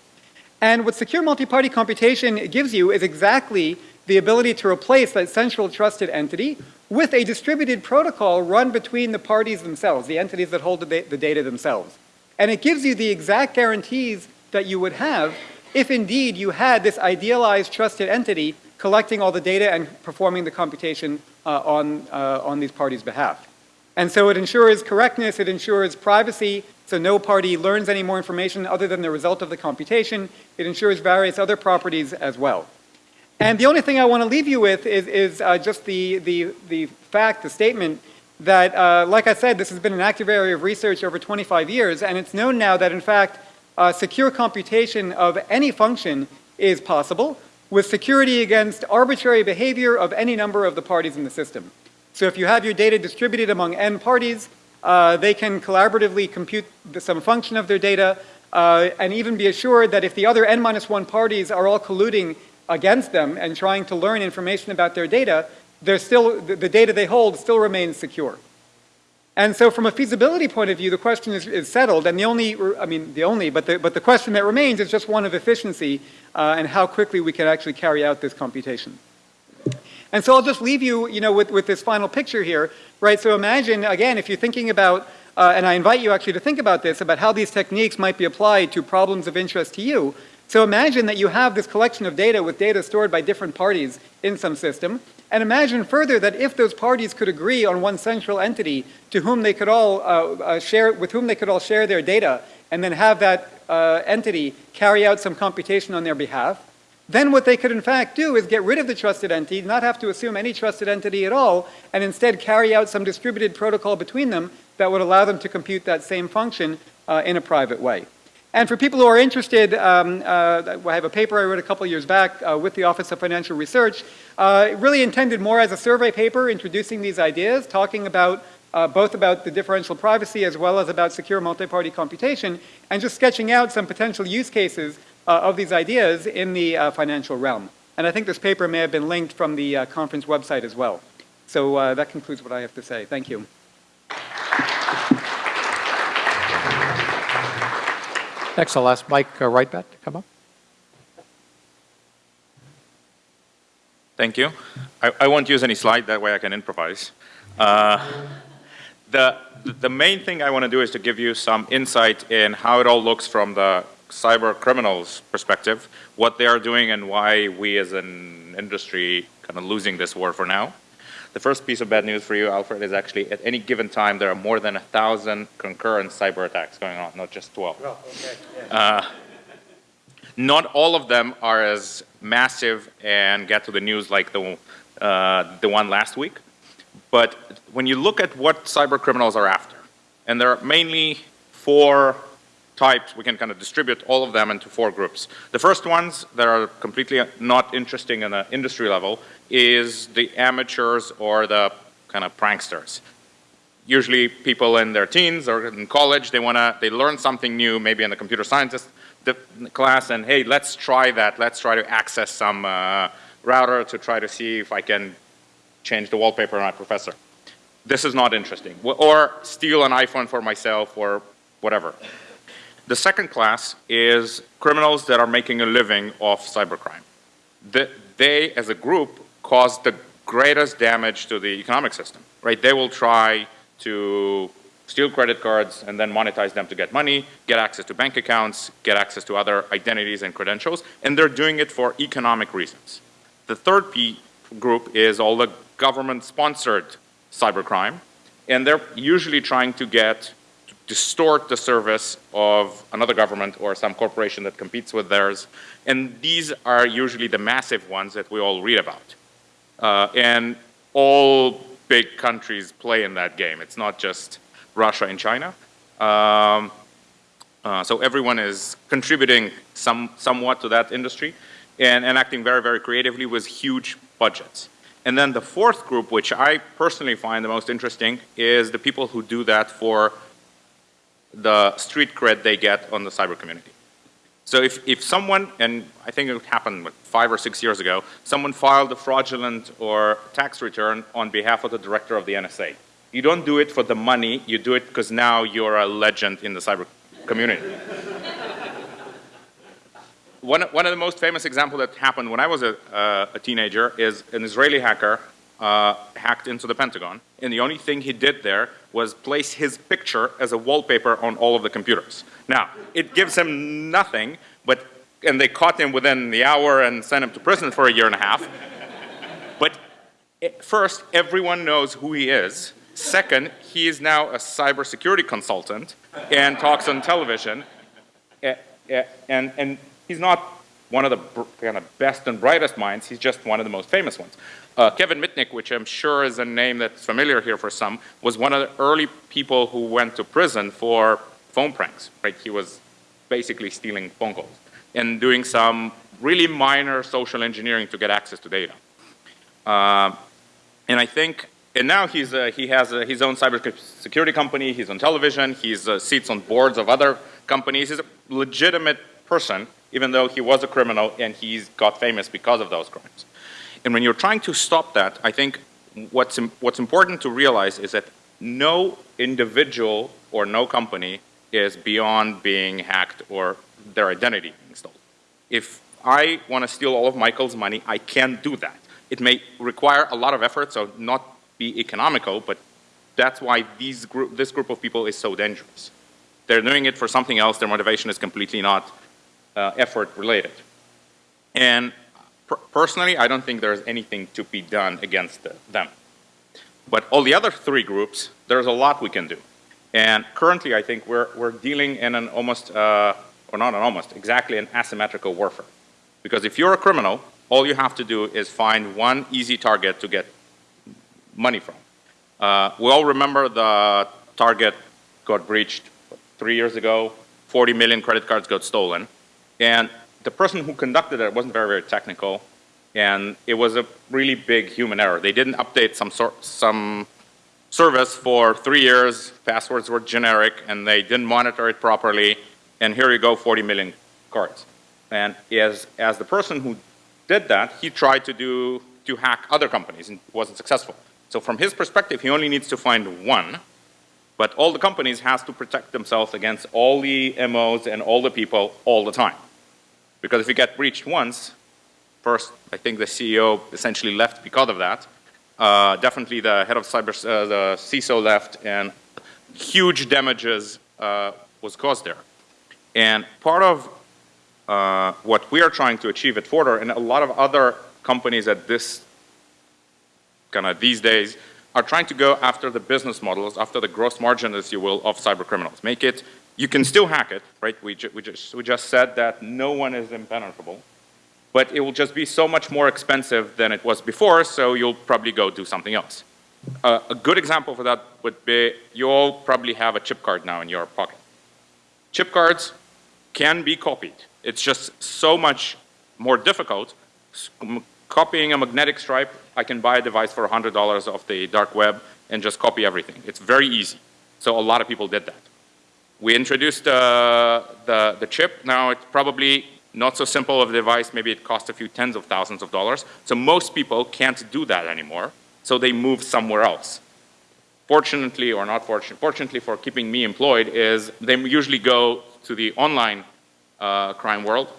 And what secure multi-party computation gives you is exactly the ability to replace that central trusted entity with a distributed protocol run between the parties themselves, the entities that hold the, data themselves. And it gives you the exact guarantees that you would have if indeed you had this idealized trusted entity collecting all the data and performing the computation uh, on, uh, on these parties' behalf. And so it ensures correctness, it ensures privacy, so no party learns any more information other than the result of the computation. It ensures various other properties as well. And the only thing I want to leave you with is, is uh, just the, the, the fact, the statement that, uh, like I said, this has been an active area of research over 25 years, and it's known now that, in fact, uh, secure computation of any function is possible with security against arbitrary behavior of any number of the parties in the system. So if you have your data distributed among n parties, uh, they can collaboratively compute some function of their data uh, and even be assured that if the other n minus 1 parties are all colluding against them and trying to learn information about their data, they're still, the, data they hold still remains secure. And so from a feasibility point of view, the question is, is settled, and the only, I mean, the only, but the, but the question that remains is just one of efficiency uh, and how quickly we can actually carry out this computation. And so I'll just leave you, you know, with, with this final picture here, right? So imagine, again, if you're thinking about, uh, and I invite you actually to think about this, about how these techniques might be applied to problems of interest to you. So imagine that you have this collection of data with data stored by different parties in some system, and imagine further that if those parties could agree on one central entity to whom they could all uh, uh, share, with whom they could all share their data, and then have that uh, entity carry out some computation on their behalf, then what they could in fact do is get rid of the trusted entity, not have to assume any trusted entity at all, and instead carry out some distributed protocol between them that would allow them to compute that same function uh, in a private way. And for people who are interested, um, uh, I have a paper I wrote a couple years back uh, with the Office of Financial Research, uh, really intended more as a survey paper introducing these ideas, talking about uh, both about the differential privacy as well as about secure multi-party computation, and just sketching out some potential use cases uh, of these ideas in the uh, financial realm. And I think this paper may have been linked from the conference website as well. So that concludes what I have to say. Thank you. Next, I'll ask Mike uh, Reitblat to come up. Thank you. I, I won't use any slide, that way I can improvise. Uh, the, the main thing I want to do is to give you some insight in how it all looks from the cyber criminals perspective, what they are doing and why we as an industry kind of losing this war for now. The first piece of bad news for you, Alfred, is actually at any given time there are more than a thousand concurrent cyber attacks going on, not just 12. Oh, okay. Uh, not all of them are as massive and get to the news like the, uh, the one last week. But when you look at what cyber criminals are after, and there are mainly four types, we can kind of distribute all of them into four groups. The first ones that are completely not interesting in an industry level is the amateurs or the kind of pranksters. Usually people in their teens or in college, they want to, they learn something new, maybe in the computer scientist class, and hey, let's try that. Let's try to access some uh, router to try to see if I can change the wallpaper on my professor. This is not interesting. Or steal an iPhone for myself or whatever. The second class is criminals that are making a living off cybercrime. The, they, as a group, cause the greatest damage to the economic system, right? They will try to steal credit cards and then monetize them to get money, get access to bank accounts, get access to other identities and credentials, and they're doing it for economic reasons. The third P group is all the government-sponsored cybercrime, and they're usually trying to get distort the service of another government or some corporation that competes with theirs. And these are usually the massive ones that we all read about. Uh, and all big countries play in that game. It's not just Russia and China. Um, uh, so everyone is contributing some, somewhat to that industry and, and acting very, very creatively with huge budgets. And then the fourth group, which I personally find the most interesting, is the people who do that for the street cred they get on the cyber community. So if, if someone, and I think it happened five or six years ago, someone filed a fraudulent or tax return on behalf of the director of the NSA. You don't do it for the money, you do it because now you're a legend in the cyber community. (laughs) one, one of the most famous examples that happened when I was a, uh, a teenager is an Israeli hacker uh, hacked into the Pentagon. And the only thing he did there was place his picture as a wallpaper on all of the computers. Now, it gives him nothing, but, and they caught him within the hour and sent him to prison for a year and a half. eh, first, everyone knows who he is. Second, he is now a cybersecurity consultant and talks on television. Eh, eh, And, and he's not one of the kind of best and brightest minds, he's just one of the most famous ones. Uh, Kevin Mitnick, which I'm sure is a name that's familiar here for some, was one of the early people who went to prison for phone pranks, right? He was basically stealing phone calls and doing some really minor social engineering to get access to data. Um, and I think, and now he's, uh, he has uh, his own cybersecurity company, he's on television, he's uh, sits on boards of other companies. He's a legitimate person, even though he was a criminal and he's got famous because of those crimes. And when you're trying to stop that, I think what's, im- what's important to realize is that no individual or no company is beyond being hacked or their identity being stolen. If I want to steal all of Michael's money, I can do that. It may require a lot of effort, so not be economical, but that's why these group, this group of people is so dangerous. They're doing it for something else. Their motivation is completely not uh, effort related. And personally, I don't think there's anything to be done against them. But all the other three groups, there's a lot we can do. And currently, I think we're, we're dealing in an almost, uh, or not an almost, exactly an asymmetrical warfare. Because if you're a criminal, all you have to do is find one easy target to get money from. Uh, we all remember the Target got breached three years ago, 40 million credit cards got stolen. And the person who conducted it wasn't very, very technical, and it was a really big human error. They didn't update some sort, some service for three years, passwords were generic, and they didn't monitor it properly, and here you go, 40 million cards. And as, as the person who did that, he tried to do, to hack other companies and wasn't successful. So from his perspective, he only needs to find one, but all the companies has to protect themselves against all the MOs and all the people all the time. Because if you get breached once, first, I think the CEO essentially left because of that. Uh, definitely the head of cyber, uh, the CISO left, and huge damages uh, was caused there. And part of uh, what we are trying to achieve at Forter, and a lot of other companies at this kind of these days, are trying to go after the business models, after the gross margin, as you will, of cyber criminals. Make it, you can still hack it, right? We, ju we, just, we just said that no one is impenetrable but it will just be so much more expensive than it was before, so you'll probably go do something else. Uh, a good example for that would be you all probably have a chip card now in your pocket. Chip cards can be copied. It's just so much more difficult. Copying a magnetic stripe, I can buy a device for $100 off the dark web and just copy everything. It's very easy. So a lot of people did that. We introduced uh, the, the chip. Now it's probably not so simple of a device. Maybe it costs a few tens of thousands of dollars. So most people can't do that anymore. So they move somewhere else. Fortunately or not fortunately, fortunately for keeping me employed is they usually go to the online uh, crime world.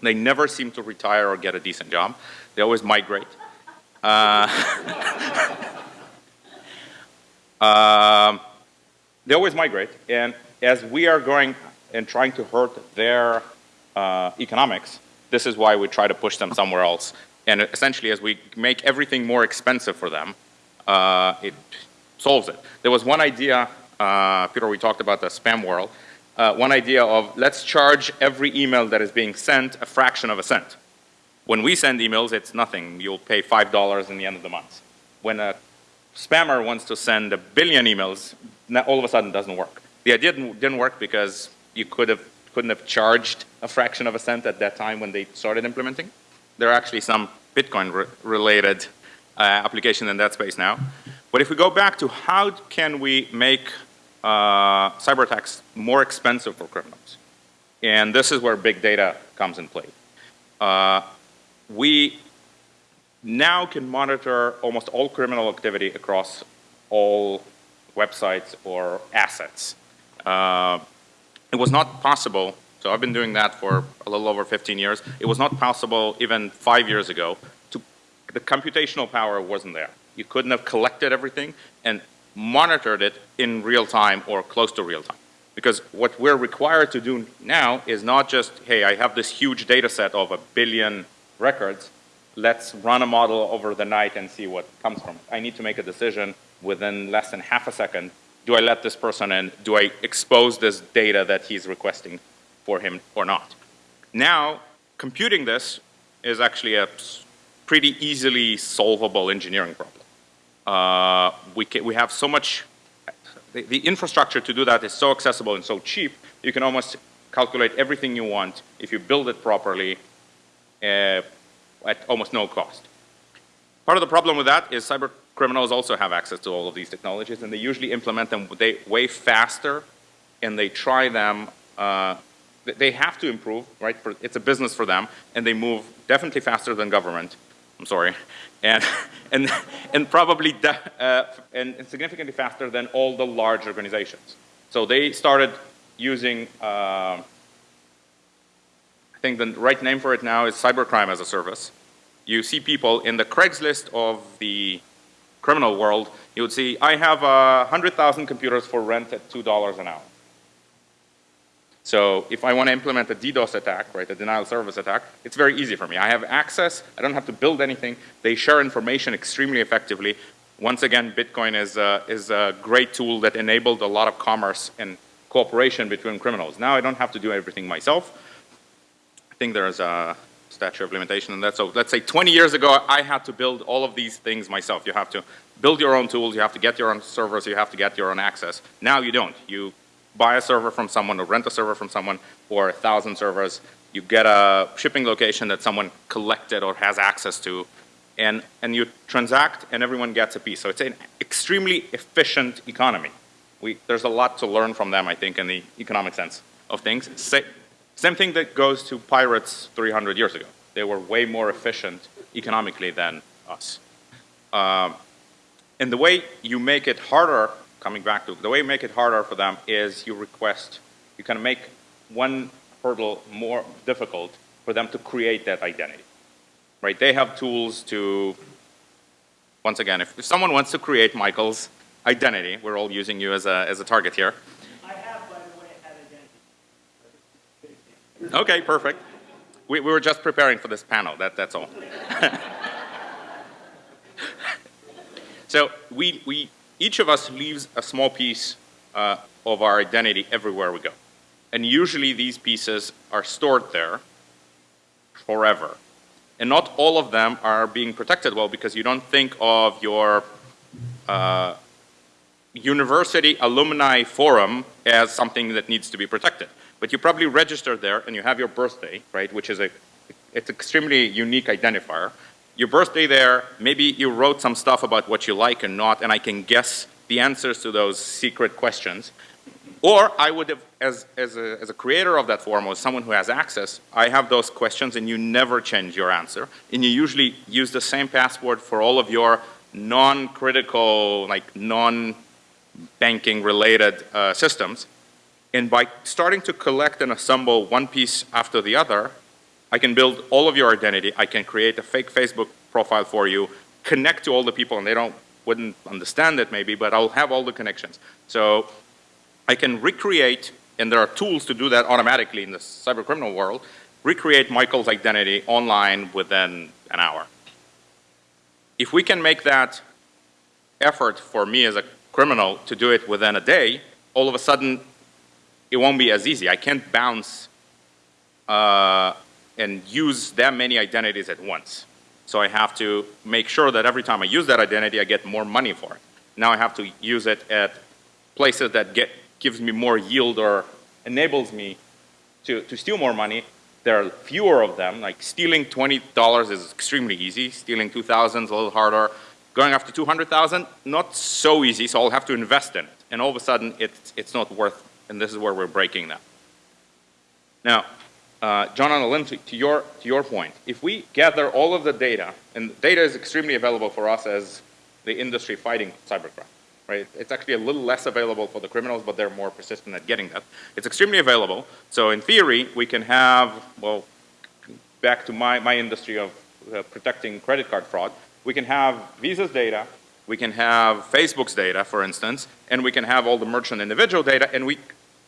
They never seem to retire or get a decent job. They always migrate. Uh, (laughs) um, they always migrate, and as we are going and trying to hurt their uh, economics, this is why we try to push them somewhere else. And essentially, as we make everything more expensive for them, uh, it solves it. There was one idea, uh, Peter, we talked about the spam world. Uh, one idea of let's charge every email that is being sent a fraction of a cent. When we send emails, it's nothing. You'll pay $5 in the end of the month. When a spammer wants to send a billion emails, all of a sudden doesn't work. The idea didn't, didn't work because you could have, couldn't have charged a fraction of a cent at that time when they started implementing. There are actually some Bitcoin re related uh, application in that space now. But if we go back to how can we make uh, cyber attacks more expensive for criminals? And this is where big data comes in play. Uh, we now can monitor almost all criminal activity across all websites or assets. Uh, it was not possible, so I've been doing that for a little over 15 years. It was not possible even five years ago. To, the computational power wasn't there. You couldn't have collected everything and monitored it in real time or close to real time. Because what we're required to do now is not just, hey, I have this huge data set of a billion records. let's run a model over the night and see what comes from it. I need to make a decision within less than half a second. Do I let this person in? Do I expose this data that he's requesting for him or not? Now, computing this is actually a pretty easily solvable engineering problem. Uh, we, can, we have so much, the, the infrastructure to do that is so accessible and so cheap, you can almost calculate everything you want if you build it properly uh, at almost no cost. Part of the problem with that is cyber criminals also have access to all of these technologies and they usually implement them they, way faster and they try them, uh, they have to improve, right? It's a business for them and they move definitely faster than government. I'm sorry. And, (laughs) and, and probably uh, and, and, significantly faster than all the large organizations. So they started using, uh, I think the right name for it now is cybercrime as a service. You see people in the Craigslist of the criminal world, you would see, I have uh, 100,000 computers for rent at $2 an hour. So if I want to implement a DDoS attack, right, a denial service attack, it's very easy for me. I have access, I don't have to build anything. They share information extremely effectively. Once again, Bitcoin is a, is a great tool that enabled a lot of commerce and cooperation between criminals. Now I don't have to do everything myself. I think there's a statute of limitation and that. So let's say 20 years ago, I had to build all of these things myself. You have to build your own tools, you have to get your own servers, you have to get your own access. Now you don't. You buy a server from someone or rent a server from someone or a thousand servers. You get a shipping location that someone collected or has access to and, and you transact and everyone gets a piece. So it's an extremely efficient economy. We, there's a lot to learn from them, I think, in the economic sense of things. Sa same thing that goes to pirates 300 years ago. They were way more efficient economically than us. Um, and the way you make it harder coming back to, the way you make it harder for them is you request, you kind of make one hurdle more difficult for them to create that identity, right? They have tools to, once again, if, if someone wants to create Michael's identity, we're all using you as a, as a target here. I have, by the way, had identity. Okay, perfect. We, we were just preparing for this panel, that, that's all. (laughs) so we, we each of us leaves a small piece uh, of our identity everywhere we go. And usually these pieces are stored there forever. And not all of them are being protected well because you don't think of your uh, university alumni forum as something that needs to be protected. But you probably registered there and you have your birthday, right, which is a, it's extremely unique identifier your birthday there, maybe you wrote some stuff about what you like and not, and I can guess the answers to those secret questions. Or I would have, as, as, a, as a creator of that form or someone who has access, I have those questions and you never change your answer. And you usually use the same password for all of your non-critical, like non-banking related uh, systems. And by starting to collect and assemble one piece after the other, I can build all of your identity. I can create a fake Facebook profile for you, connect to all the people, and they don't wouldn't understand it maybe, but I'll have all the connections. So I can recreate, and there are tools to do that automatically in the cyber criminal world, recreate Michael's identity online within an hour. If we can make that effort for me as a criminal to do it within a day, all of a sudden it won't be as easy. I can't bounce uh, and use that many identities at once. So I have to make sure that every time I use that identity, I get more money for it. Now I have to use it at places that get, gives me more yield or enables me to, to steal more money. There are fewer of them, like stealing $20 is extremely easy. Stealing 2,000 is a little harder. Going after 200,000, not so easy, so I'll have to invest in it. And all of a sudden, it's, it's not worth, and this is where we're breaking that. Now, uh, John and Lynn, to, to, your, to your point, if we gather all of the data, and data is extremely available for us as the industry fighting cybercrime, right? It's actually a little less available for the criminals, but they're more persistent at getting that. It's extremely available. So in theory, we can have, well, back to my, my industry of uh, protecting credit card fraud, we can have Visa's data, we can have Facebook's data, for instance, and we can have all the merchant individual data, and we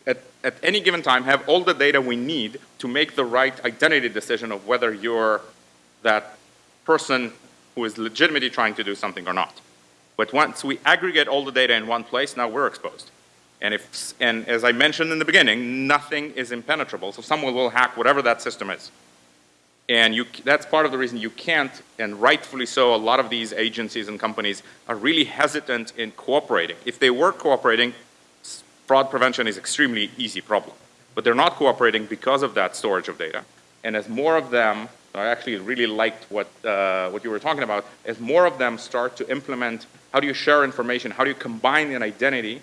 at, at any given time have all the data we need to make the right identity decision of whether you're that person who is legitimately trying to do something or not. But once we aggregate all the data in one place, now we're exposed. And, if, and as I mentioned in the beginning, nothing is impenetrable, so someone will hack whatever that system is. And you, that's part of the reason you can't, and rightfully so, a lot of these agencies and companies are really hesitant in cooperating. If they were cooperating, fraud prevention is extremely easy problem. But they're not cooperating because of that storage of data. And as more of them, I actually really liked what, uh, what you were talking about, as more of them start to implement, how do you share information, how do you combine an identity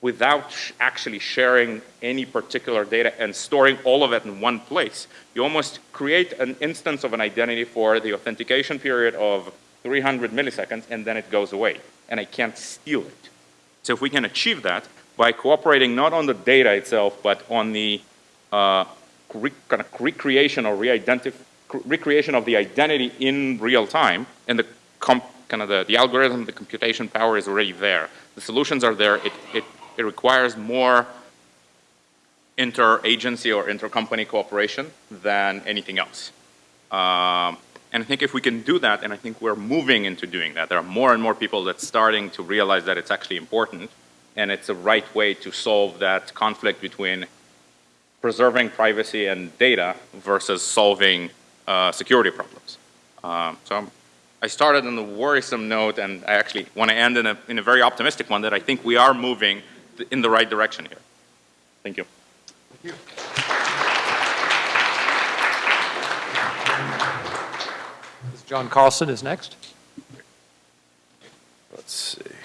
without sh- actually sharing any particular data and storing all of it in one place. You almost create an instance of an identity for the authentication period of 300 milliseconds, and then it goes away, and I can't steal it. So if we can achieve that by cooperating not on the data itself, but on the uh, re- kind of recreation or recreation of the identity in real time, and the kind of the, the algorithm, the computation power is already there. The solutions are there. It, it, it requires more inter-agency or inter-company cooperation than anything else. Um, and I think if we can do that, and I think we're moving into doing that, there are more and more people that's starting to realize that it's actually important, and it's a right way to solve that conflict between preserving privacy and data versus solving uh, security problems. Um, so I'm, I started on a worrisome note, and I actually want to end in a, in a very optimistic one that I think we are moving in the right direction here. Thank you. Thank you. John Carlson is next. Let's see.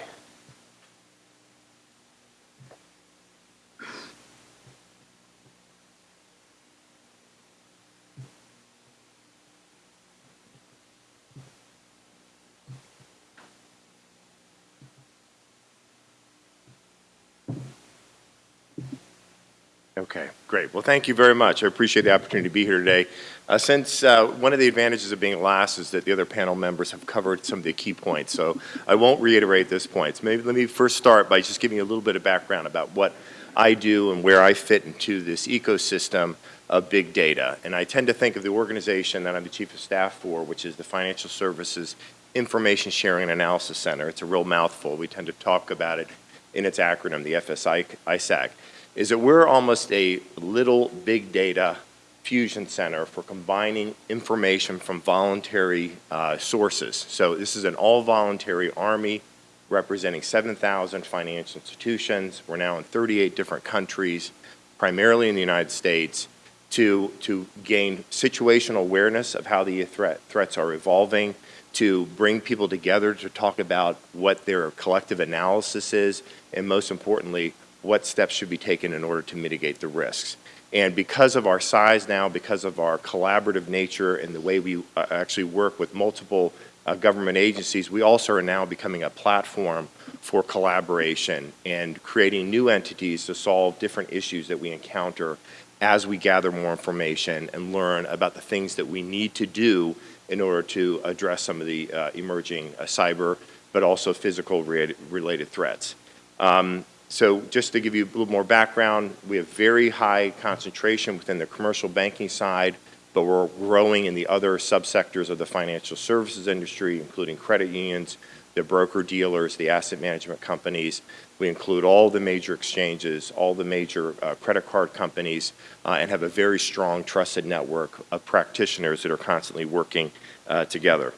Okay, great. Well, thank you very much. I appreciate the opportunity to be here today. Uh, Since uh, one of the advantages of being last is that the other panel members have covered some of the key points, so I won't reiterate those points. Maybe let me first start by just giving you a little bit of background about what I do and where I fit into this ecosystem of big data. And I tend to think of the organization that I'm the chief of staff for, which is the Financial Services Information Sharing and Analysis Center. It's a real mouthful. We tend to talk about it in its acronym, the FSI ISAC is that we're almost a little big data fusion center for combining information from voluntary uh, sources. So this is an all-voluntary army representing 7,000 financial institutions. We're now in 38 different countries, primarily in the United States, to, to gain situational awareness of how the threat, threats are evolving, to bring people together to talk about what their collective analysis is, and most importantly, what steps should be taken in order to mitigate the risks. And because of our size now, because of our collaborative nature and the way we uh, actually work with multiple uh, government agencies, we also are now becoming a platform for collaboration and creating new entities to solve different issues that we encounter as we gather more information and learn about the things that we need to do in order to address some of the uh, emerging uh, cyber, but also physical related, related threats. Um, so just to give you a little more background, we have very high concentration within the commercial banking side, but we're growing in the other subsectors of the financial services industry, including credit unions, the broker dealers, the asset management companies. We include all the major exchanges, all the major uh, credit card companies, uh, and have a very strong trusted network of practitioners that are constantly working uh, together.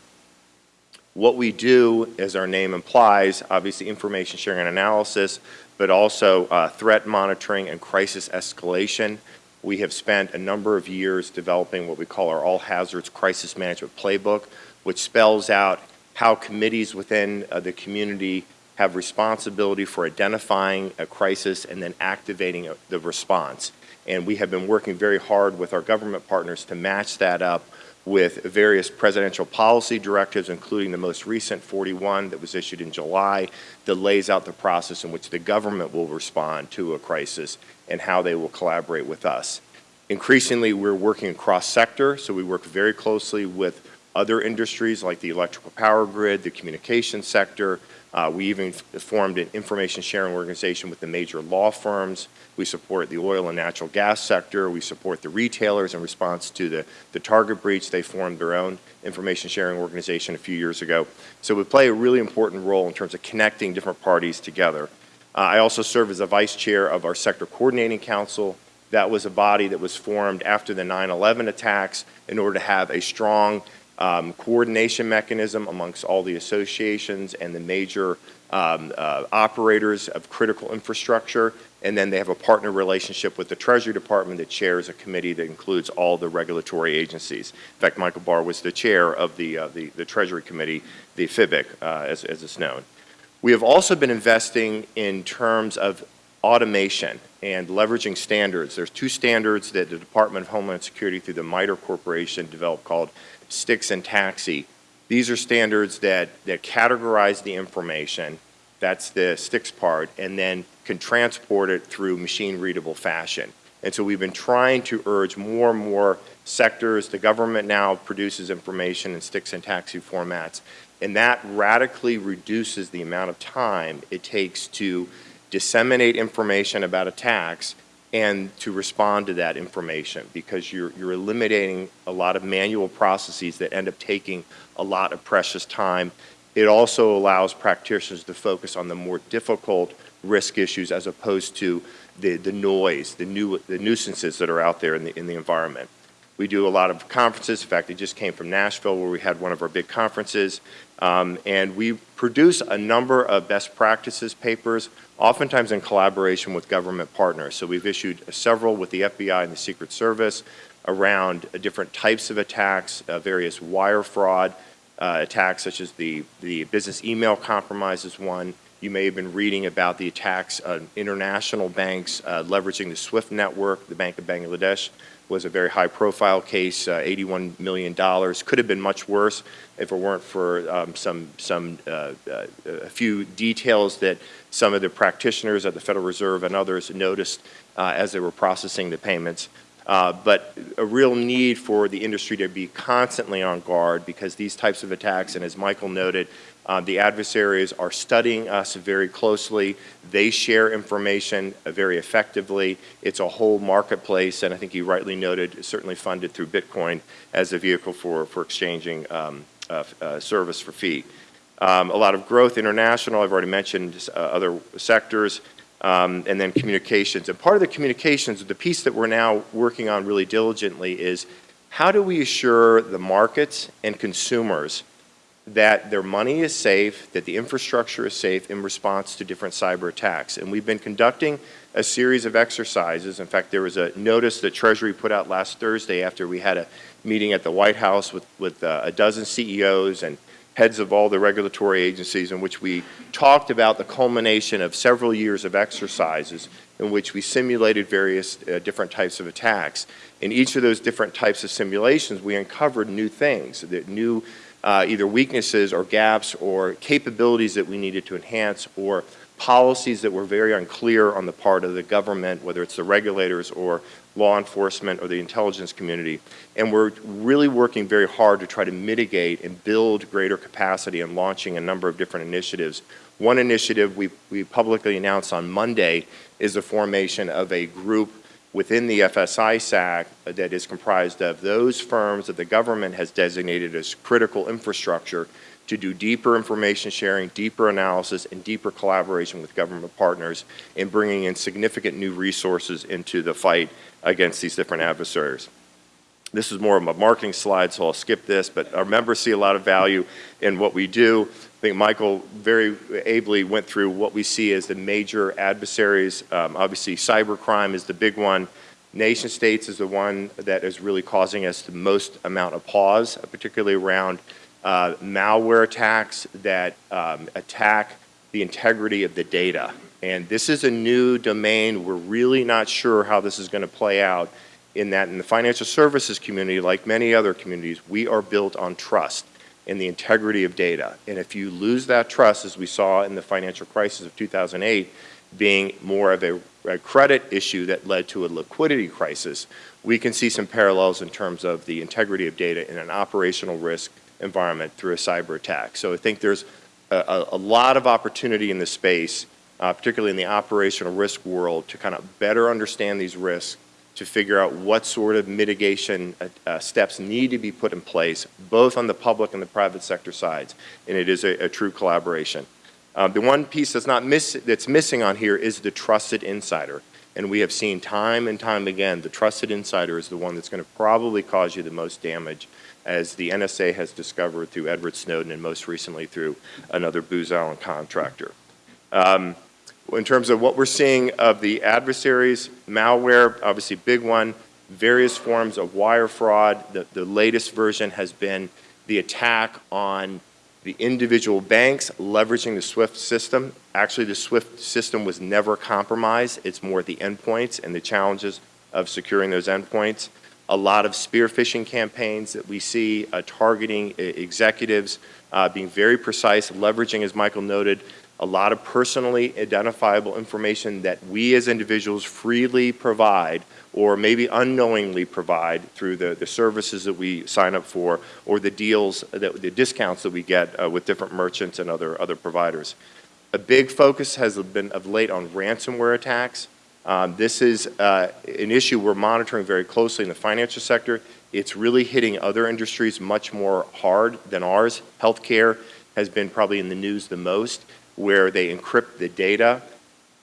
What we do, as our name implies, obviously information sharing and analysis, but also uh, threat monitoring and crisis escalation. We have spent a number of years developing what we call our all hazards crisis management playbook, which spells out how committees within uh, the community have responsibility for identifying a crisis and then activating a, the response. And we have been working very hard with our government partners to match that up with various presidential policy directives, including the most recent 41 that was issued in July, that lays out the process in which the government will respond to a crisis and how they will collaborate with us. Increasingly, we're working across sector, so we work very closely with other industries like the electrical power grid, the communication sector, Uh, We even formed an information sharing organization with the major law firms. We support the oil and natural gas sector. We support the retailers in response to the, the Target breach. They formed their own information sharing organization a few years ago. So we play a really important role in terms of connecting different parties together. Uh, I also serve as a vice chair of our sector coordinating council. That was a body that was formed after the 9/11 attacks in order to have a strong um, coordination mechanism amongst all the associations and the major um, uh, operators of critical infrastructure. And then they have a partner relationship with the Treasury Department that chairs a committee that includes all the regulatory agencies. In fact, Michael Barr was the chair of the, uh, the, the Treasury Committee, the FBIIC, uh, as, as it's known. We have also been investing in terms of automation and leveraging standards. There's two standards that the Department of Homeland Security through the MITRE Corporation developed called STIX and TAXII. These are standards that, that categorize the information, that's the STIX part, and then can transport it through machine-readable fashion. And so we've been trying to urge more and more sectors, the government now produces information in STIX and TAXII formats, and that radically reduces the amount of time it takes to disseminate information about a tax and to respond to that information because you're, you're eliminating a lot of manual processes that end up taking a lot of precious time. It also allows practitioners to focus on the more difficult risk issues as opposed to the, the noise, the, new, the nuisances that are out there in the, in the environment. We do a lot of conferences. In fact, I just came from Nashville where we had one of our big conferences. Um, and we produce a number of best practices papers, oftentimes in collaboration with government partners. So we've issued several with the FBI and the Secret Service around uh, different types of attacks, uh, various wire fraud uh, attacks such as the, the business email compromises one. You may have been reading about the attacks on international banks uh, leveraging the SWIFT network, the Bank of Bangladesh was a very high-profile case, uh, $81 million. Could have been much worse if it weren't for um, some, some uh, uh, a few details that some of the practitioners at the Federal Reserve and others noticed uh, as they were processing the payments. Uh, but a real need for the industry to be constantly on guard because these types of attacks, and as Michael noted, uh, the adversaries are studying us very closely. They share information very effectively. It's a whole marketplace, and I think you rightly noted, certainly funded through Bitcoin as a vehicle for, for exchanging um, uh, uh, service for fee. Um, a lot of growth international, I've already mentioned uh, other sectors, um, and then communications. And part of the communications, the piece that we're now working on really diligently is how do we assure the markets and consumers that their money is safe, that the infrastructure is safe in response to different cyber attacks. And we've been conducting a series of exercises. In fact, there was a notice that Treasury put out last Thursday after we had a meeting at the White House with, with uh, a dozen CEOs and heads of all the regulatory agencies in which we talked about the culmination of several years of exercises in which we simulated various uh, different types of attacks. In each of those different types of simulations, we uncovered new things, new uh, either weaknesses or gaps or capabilities that we needed to enhance or policies that were very unclear on the part of the government, whether it's the regulators or law enforcement or the intelligence community. And we're really working very hard to try to mitigate and build greater capacity and launching a number of different initiatives. One initiative we, we publicly announced on Monday is the formation of a group within the FS-ISAC that is comprised of those firms that the government has designated as critical infrastructure to do deeper information sharing, deeper analysis, and deeper collaboration with government partners in bringing in significant new resources into the fight against these different adversaries. This is more of a marketing slide, so I'll skip this, but our members see a lot of value in what we do. I think Michael very ably went through what we see as the major adversaries. Um, obviously, cybercrime is the big one. Nation states is the one that is really causing us the most amount of pause, particularly around uh, malware attacks that um, attack the integrity of the data. And this is a new domain. We're really not sure how this is going to play out in that in the financial services community, like many other communities, we are built on trust in the integrity of data. And if you lose that trust, as we saw in the financial crisis of 2008, being more of a, a, credit issue that led to a liquidity crisis, we can see some parallels in terms of the integrity of data in an operational risk environment through a cyber attack. So I think there's a, a, a lot of opportunity in this space, uh, particularly in the operational risk world, to kind of better understand these risks, to figure out what sort of mitigation uh, uh, steps need to be put in place, both on the public and the private sector sides. And it is a, a true collaboration. Uh, the one piece that's not miss, that's missing on here is the trusted insider. And we have seen time and time again, the trusted insider is the one that's going to probably cause you the most damage, as the NSA has discovered through Edward Snowden and most recently through another Booz Allen contractor. Um, in terms of what we're seeing of the adversaries, malware, obviously big one, various forms of wire fraud. The, the latest version has been the attack on the individual banks leveraging the SWIFT system. Actually, the SWIFT system was never compromised. It's more the endpoints and the challenges of securing those endpoints. A lot of spear phishing campaigns that we see uh, targeting uh, executives, uh, being very precise, leveraging, as Michael noted, a lot of personally identifiable information that we as individuals freely provide or maybe unknowingly provide through the, the services that we sign up for or the deals, that, the discounts that we get uh, with different merchants and other, other providers. A big focus has been of late on ransomware attacks. Um, this is uh, an issue we're monitoring very closely in the financial sector. It's really hitting other industries much more hard than ours. Healthcare has been probably in the news the most where they encrypt the data,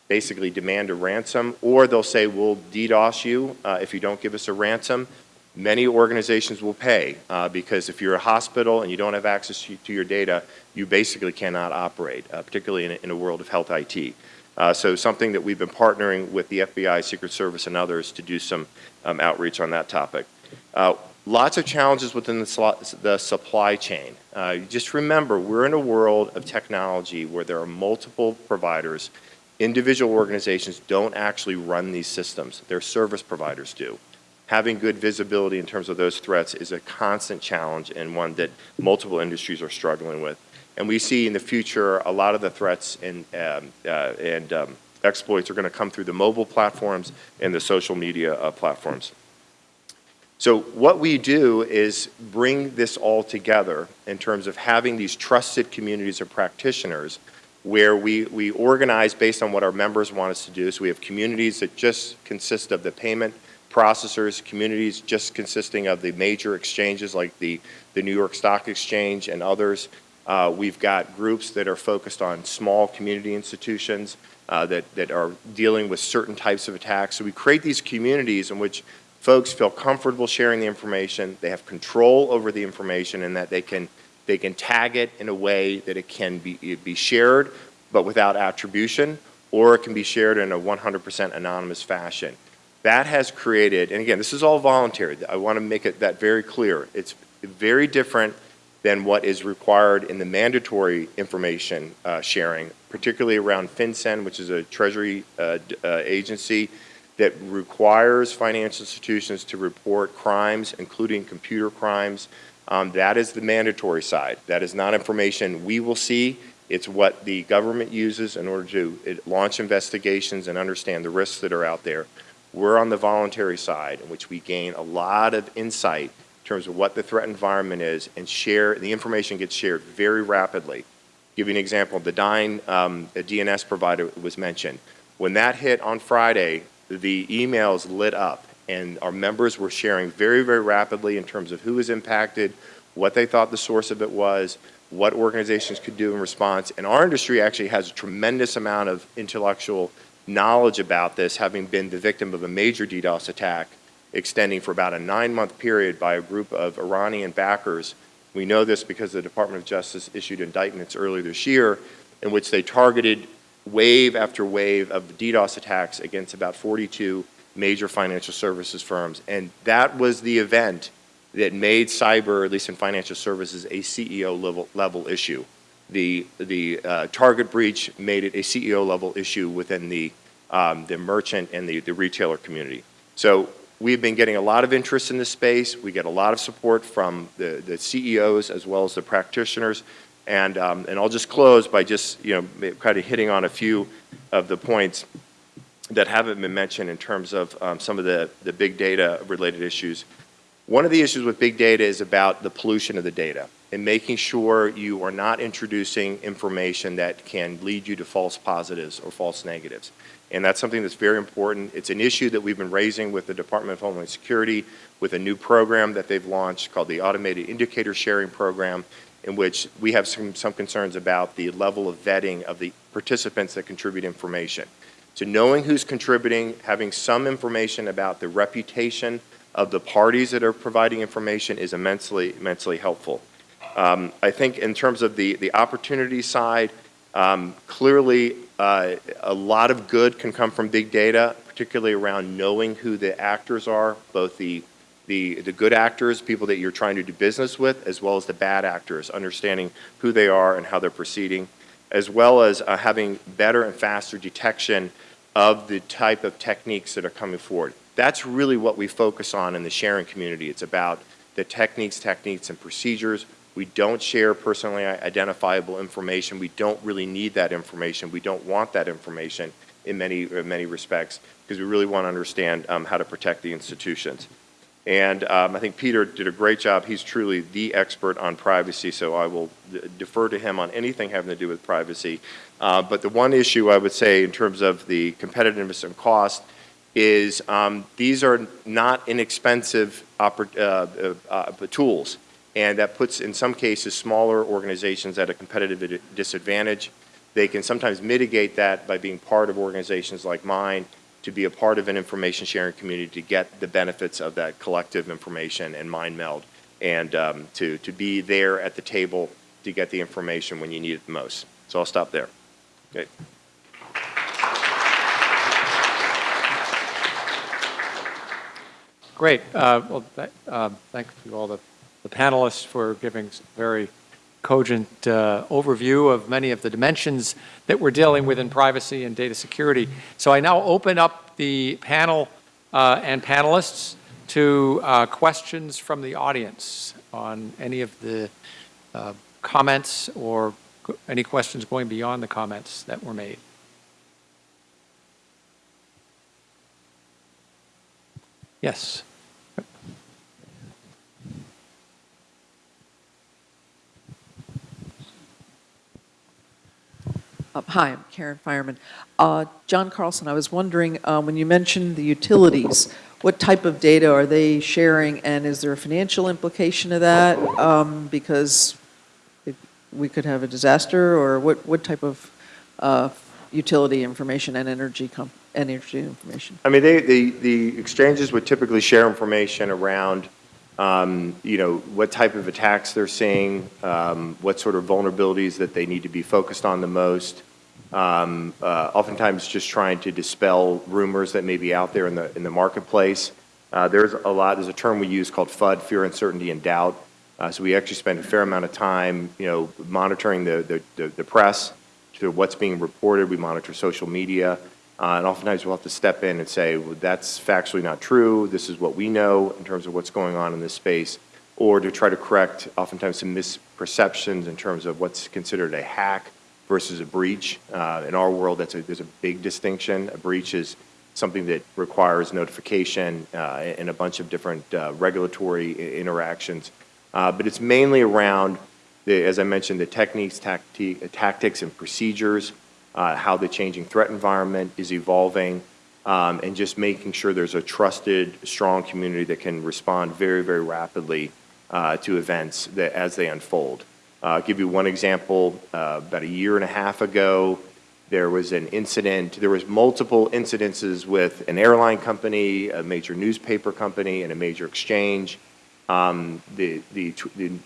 basically demand a ransom, or they'll say, we'll DDoS you uh, if you don't give us a ransom. Many organizations will pay uh, because if you're a hospital and you don't have access to, your data, you basically cannot operate, uh, particularly in a, in a, world of health IT. Uh, so something that we've been partnering with the FBI, Secret Service, and others to do some um, outreach on that topic. Lots of challenges within the, the supply chain. Uh, just remember, we're in a world of technology where there are multiple providers. Individual organizations don't actually run these systems. Their service providers do. Having good visibility in terms of those threats is a constant challenge and one that multiple industries are struggling with. And we see in the future a lot of the threats and, um, uh, and um, exploits are going to come through the mobile platforms and the social media uh, platforms. So what we do is bring this all together in terms of having these trusted communities of practitioners where we, we organize based on what our members want us to do. So we have communities that just consist of the payment processors, communities just consisting of the major exchanges like the, the New York Stock Exchange and others. Uh, we've got groups that are focused on small community institutions uh, that, that are dealing with certain types of attacks. So we create these communities in which folks feel comfortable sharing the information, they have control over the information, and that they can, they can tag it in a way that it can be, be shared, but without attribution, or it can be shared in a 100% anonymous fashion. That has created, and again, this is all voluntary. I want to make it that very clear. It's very different than what is required in the mandatory information uh, sharing, particularly around FinCEN, which is a Treasury uh, uh, agency that requires financial institutions to report crimes, including computer crimes. Um, that is the mandatory side. That is not information we will see. It's what the government uses in order to launch investigations and understand the risks that are out there. We're on the voluntary side, in which we gain a lot of insight in terms of what the threat environment is and share, the information gets shared very rapidly. Give you an example, the um, DNS provider was mentioned. When that hit on Friday, the emails lit up and our members were sharing very, very rapidly in terms of who was impacted, what they thought the source of it was, what organizations could do in response. And our industry actually has a tremendous amount of intellectual knowledge about this, having been the victim of a major DDoS attack extending for about a nine-month period by a group of Iranian backers. We know this because the Department of Justice issued indictments earlier this year in which they targeted wave after wave of DDoS attacks against about 42 major financial services firms. And that was the event that made cyber, at least in financial services, a CEO level, level issue. The, the uh, target breach made it a CEO level issue within the, um, the merchant and the, the retailer community. So we've been getting a lot of interest in this space. We get a lot of support from the, the CEOs as well as the practitioners. And, um, and I'll just close by just, you know, kind of hitting on a few of the points that haven't been mentioned in terms of um, some of the, the big data related issues. One of the issues with big data is about the pollution of the data. and making sure you are not introducing information that can lead you to false positives or false negatives. And that's something that's very important. It's an issue that we've been raising with the Department of Homeland Security with a new program that they've launched called the Automated Indicator Sharing Program, in which we have some, some concerns about the level of vetting of the participants that contribute information. So knowing who's contributing, having some information about the reputation of the parties that are providing information is immensely, immensely helpful. Um, I think in terms of the, the opportunity side, um, clearly uh, a lot of good can come from big data, particularly around knowing who the actors are, both the, the, the good actors, people that you're trying to do business with, as well as the bad actors, understanding who they are and how they're proceeding, as well as uh, having better and faster detection of the type of techniques that are coming forward. That's really what we focus on in the sharing community. It's about the techniques, techniques, and procedures. We don't share personally identifiable information. We don't really need that information. We don't want that information in many, in many respects because we really want to understand um, how to protect the institutions. And um, I think Peter did a great job. He's truly the expert on privacy, so I will defer to him on anything having to do with privacy. Uh, but the one issue I would say in terms of the competitiveness and cost is um, these are not inexpensive uh, uh, uh, tools. And that puts, in some cases, smaller organizations at a competitive disadvantage. They can sometimes mitigate that by being part of organizations like mine to be a part of an information sharing community to get the benefits of that collective information and mind meld and um, to, to be there at the table to get the information when you need it the most. So I'll stop there. Okay. Great. Uh, Well, th- um, thank you all the the panelists for giving very cogent uh, overview of many of the dimensions that we're dealing with in privacy and data security. So I now open up the panel uh, and panelists to uh, questions from the audience on any of the uh, comments or any questions going beyond the comments that were made. Yes. Uh, Hi, I'm Karen Fireman. Uh, John Carlson, I was wondering, uh, when you mentioned the utilities, what type of data are they sharing, and is there a financial implication of that? Um, Because we could have a disaster, or what, what type of uh, utility information and energy, energy information? I mean, they, the, the exchanges would typically share information around, um, you know, what type of attacks they're seeing, um, what sort of vulnerabilities that they need to be focused on the most. Um, uh, oftentimes just trying to dispel rumors that may be out there in the, in the marketplace. Uh, there's a lot, there's a term we use called FUD, fear, uncertainty, and doubt. Uh, so we actually spend a fair amount of time, you know, monitoring the, the, the, the press, to what's being reported. We monitor social media. Uh, and oftentimes we'll have to step in and say, well, that's factually not true. This is what we know in terms of what's going on in this space. Or to try to correct oftentimes some misperceptions in terms of what's considered a hack versus a breach. Uh, in our world, that's a, there's a big distinction. A breach is something that requires notification uh, and a bunch of different uh, regulatory interactions. Uh, but it's mainly around, the, as I mentioned, the techniques, tacti- tactics, and procedures, uh, how the changing threat environment is evolving, um, and just making sure there's a trusted, strong community that can respond very, very rapidly uh, to events that, as they unfold. I'll give you one example. Uh, about a year and a half ago, there was an incident, there was multiple incidences with an airline company, a major newspaper company, and a major exchange. Um, the the,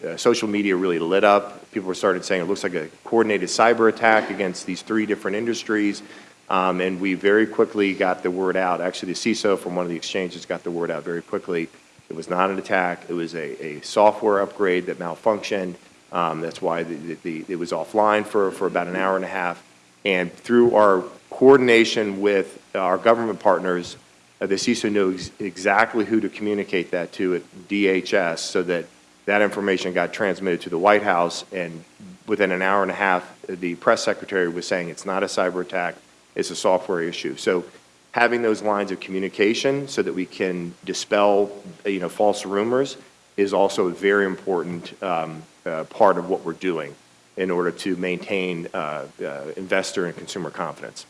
uh, social media really lit up. People started saying it looks like a coordinated cyber attack against these three different industries. Um, and we very quickly got the word out. Actually, the CISO from one of the exchanges got the word out very quickly. It was not an attack. It was a, a software upgrade that malfunctioned. Um, that's why the, the, the, it was offline for, for about an hour and a half. And through our coordination with our government partners, uh, the CISO knew ex- exactly who to communicate that to at DHS so that that information got transmitted to the White House. And within an hour and a half, the press secretary was saying it's not a cyber attack, it's a software issue. So having those lines of communication so that we can dispel, you know, false rumors is also a very important um, uh, part of what we're doing in order to maintain uh, uh, investor and consumer confidence.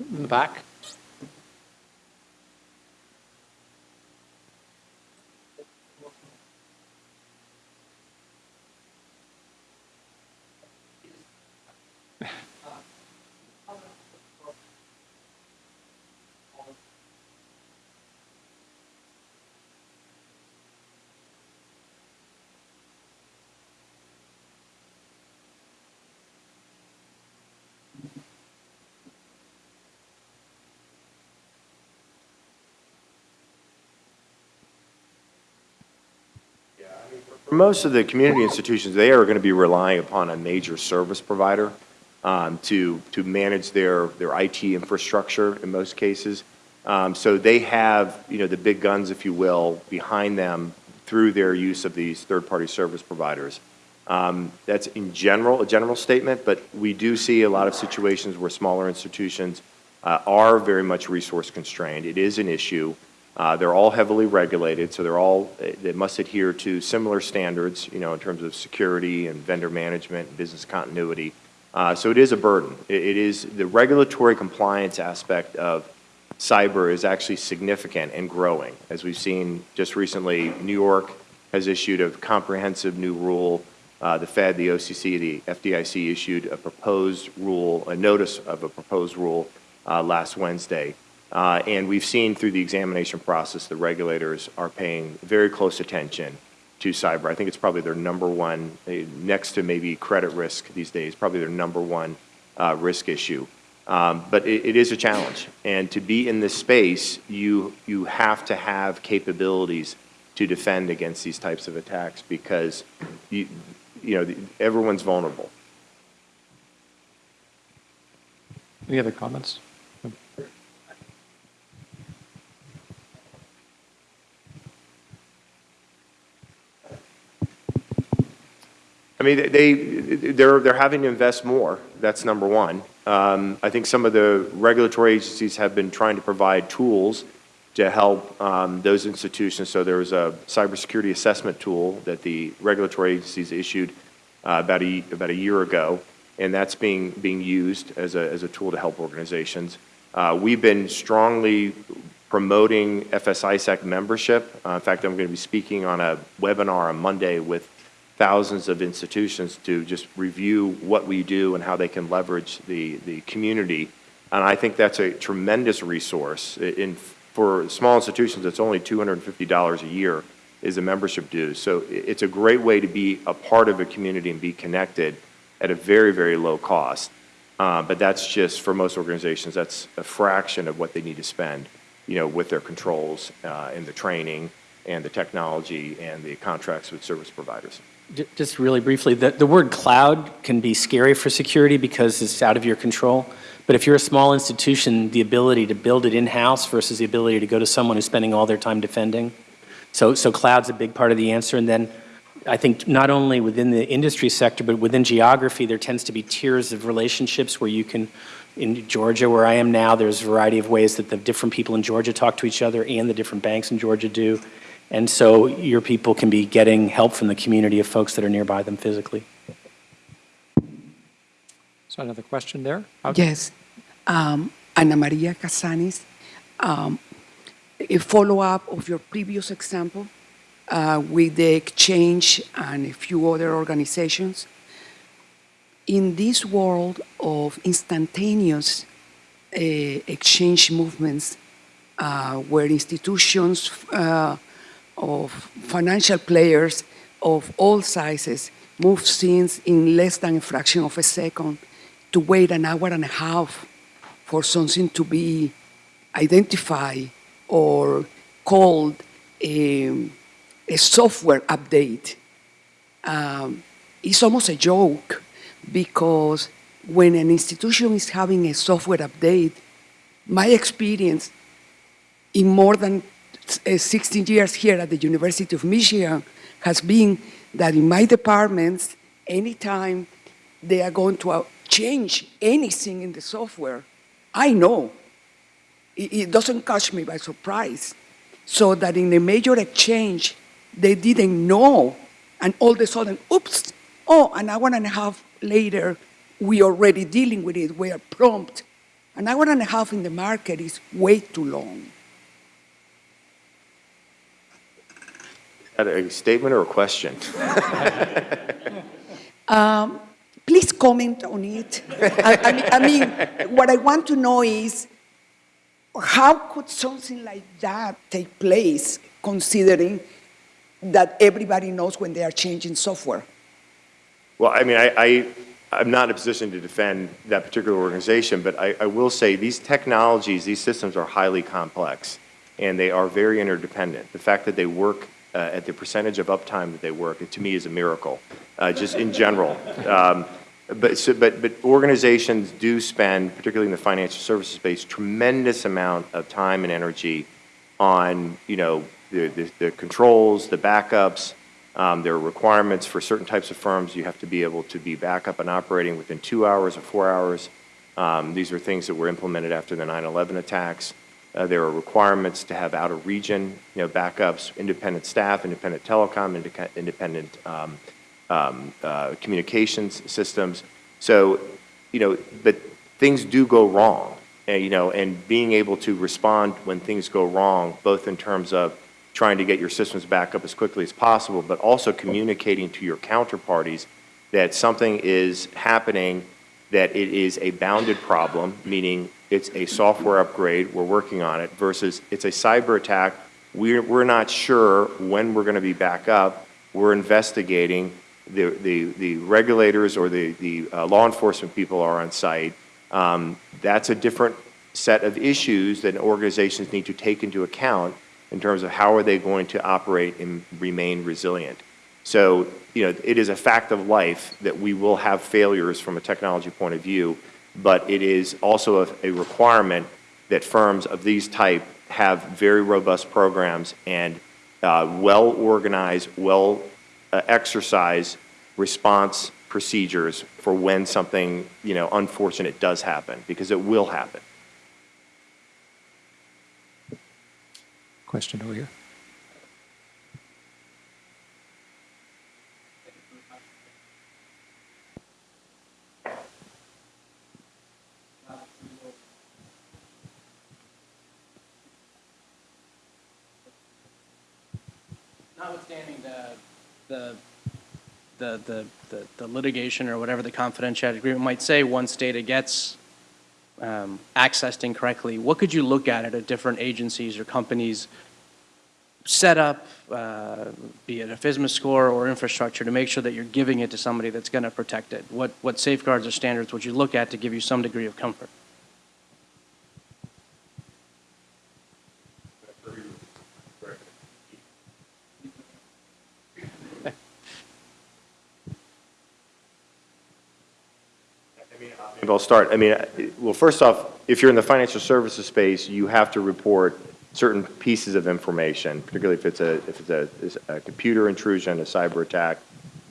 In the back? For most of the community institutions, they are going to be relying upon a major service provider um, to, to manage their, their IT infrastructure in most cases. Um, So they have, you know, the big guns, if you will, behind them through their use of these third-party service providers. Um, That's in general, a general statement, but we do see a lot of situations where smaller institutions uh, are very much resource constrained. It is an issue. Uh, They're all heavily regulated, so they're all, they must adhere to similar standards, you know, in terms of security and vendor management, and business continuity. Uh, So it is a burden. It it is, the regulatory compliance aspect of cyber is actually significant and growing. As we've seen just recently, New York has issued a comprehensive new rule. Uh, The Fed, the OCC, the FDIC issued a proposed rule, a notice of a proposed rule uh, last Wednesday. Uh, And we've seen through the examination process, the regulators are paying very close attention to cyber. I think it's probably their number one, eh, next to maybe credit risk these days, probably their number one uh, risk issue. Um, But it it is a challenge. And to be in this space, you, you have to have capabilities to defend against these types of attacks because, you, you know, everyone's vulnerable. Any other comments? I mean, they, they're, they're having to invest more. That's number one. Um, I think some of the regulatory agencies have been trying to provide tools to help um, those institutions. So there was a cybersecurity assessment tool that the regulatory agencies issued uh, about a, about a year ago, and that's being, being used as a, as a tool to help organizations. Uh, we've been strongly promoting FS-ISAC membership. Uh, in fact, I'm going to be speaking on a webinar on Monday with thousands of institutions to just review what we do and how they can leverage the, the community. And I think that's a tremendous resource. In, for small institutions, it's only $250 a year is a membership due. So it's a great way to be a part of a community and be connected at a very, very low cost. Uh, but that's just, for most organizations, that's a fraction of what they need to spend, you know, with their controls uh, and the training and the technology and the contracts with service providers. Just really briefly, the, the word cloud can be scary for security because it's out of your control. But if you're a small institution, the ability to build it in-house versus the ability to go to someone who's spending all their time defending. So, so cloud's a big part of the answer. And then I think not only within the industry sector, but within geography, there tends to be tiers of relationships where you can, in Georgia, where I am now, there's a variety of ways that the different people in Georgia talk to each other and the different banks in Georgia do. And so your people can be getting help from the community of folks that are nearby them physically. So another question there? Out- Yes. Um, Ana Maria Casanis, um, a follow-up of your previous example uh, with the exchange and a few other organizations. In this world of instantaneous uh, exchange movements, uh, where institutions uh, of financial players of all sizes move scenes in less than a fraction of a second, to wait an hour and a half for something to be identified or called a, a software update. Um, it's almost a joke because when an institution is having a software update, my experience in more than 16 years here at the University of Michigan has been that in my departments, anytime they are going to uh, change anything in the software, I know. It, doesn't catch me by surprise. so that in a major exchange, they didn't know, and all of a sudden, oops, oh, an hour and a half later, we already dealing with it, we are prompt. An hour and a half in the market is way too long. Is that a statement or a question? (laughs) Um, Please comment on it. I, I mean, I mean, what I want to know is, how could something like that take place, considering that everybody knows when they are changing software? Well, I mean, I, I, I'm not in a position to defend that particular organization, but I, I will say these technologies, these systems are highly complex, and they are very interdependent. The fact that they work uh, at the percentage of uptime that they work, it, to me, is a miracle, uh, just in general. Um, but, so, but, but organizations do spend, particularly in the financial services space, tremendous amount of time and energy on, you know, the, the, the controls, the backups. Um, there are requirements for certain types of firms. You have to be able to be back up and operating within two hours or four hours. Um, these are things that were implemented after the 9/11 attacks. Uh, there are requirements to have out-of-region, you know, backups, independent staff, independent telecom, independent um, um, uh, communications systems. So, you know, but things do go wrong, and, you know, and being able to respond when things go wrong, both in terms of trying to get your systems back up as quickly as possible, but also communicating to your counterparties that something is happening, that it is a bounded problem, meaning it's a software upgrade, we're working on it, versus it's a cyber attack, we're, we're not sure when we're going to be back up, we're investigating, the, the, the regulators or the, the uh, law enforcement people are on site. Um, that's a different set of issues that organizations need to take into account in terms of how are they going to operate and remain resilient. So, you know, it is a fact of life that we will have failures from a technology point of view, but it is also a, a requirement that firms of these type have very robust programs and uh, well-organized, well uh, response procedures for when something, you know, unfortunate does happen, because it will happen. Question over here. Notwithstanding the, the, the, the, the- the litigation or whatever the confidentiality agreement might say, once data gets um, accessed incorrectly, what could you look at at a different agencies or companies' setup, uh, be it a FISMA score or infrastructure, to make sure that you're giving it to somebody that's going to protect it? What, what safeguards or standards would you look at to give you some degree of comfort? Maybe I'll start. I mean, well, first off, if you're in the financial services space, you have to report certain pieces of information, particularly if it's a, if it's a, is a computer intrusion, a cyber attack.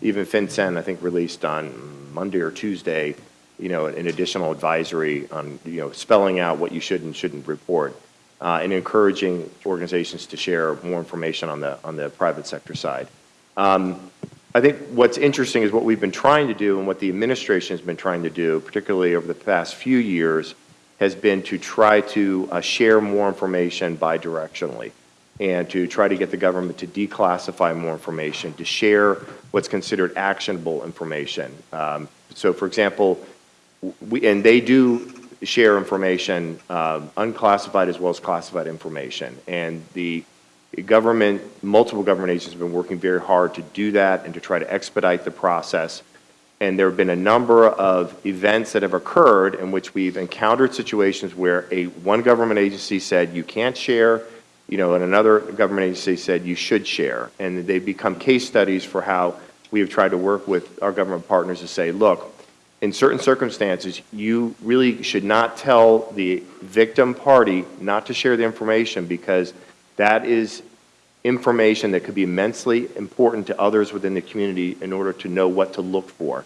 Even FinCEN, I think, released on Monday or Tuesday, you know, an additional advisory on, you know, spelling out what you should and shouldn't report, uh, and encouraging organizations to share more information on the, on the private sector side. Um, I think what's interesting is what we've been trying to do and what the administration has been trying to do, particularly over the past few years, has been to try to uh, share more information bidirectionally and to try to get the government to declassify more information, to share what's considered actionable information. Um, so, for example, we, and they do share information, um, unclassified as well as classified information. And the government, multiple government agencies have been working very hard to do that and to try to expedite the process. And there have been a number of events that have occurred in which we've encountered situations where a one government agency said you can't share, you know, and another government agency said you should share. And they've become case studies for how we have tried to work with our government partners to say, look, in certain circumstances, you really should not tell the victim party not to share the information because that is information that could be immensely important to others within the community in order to know what to look for.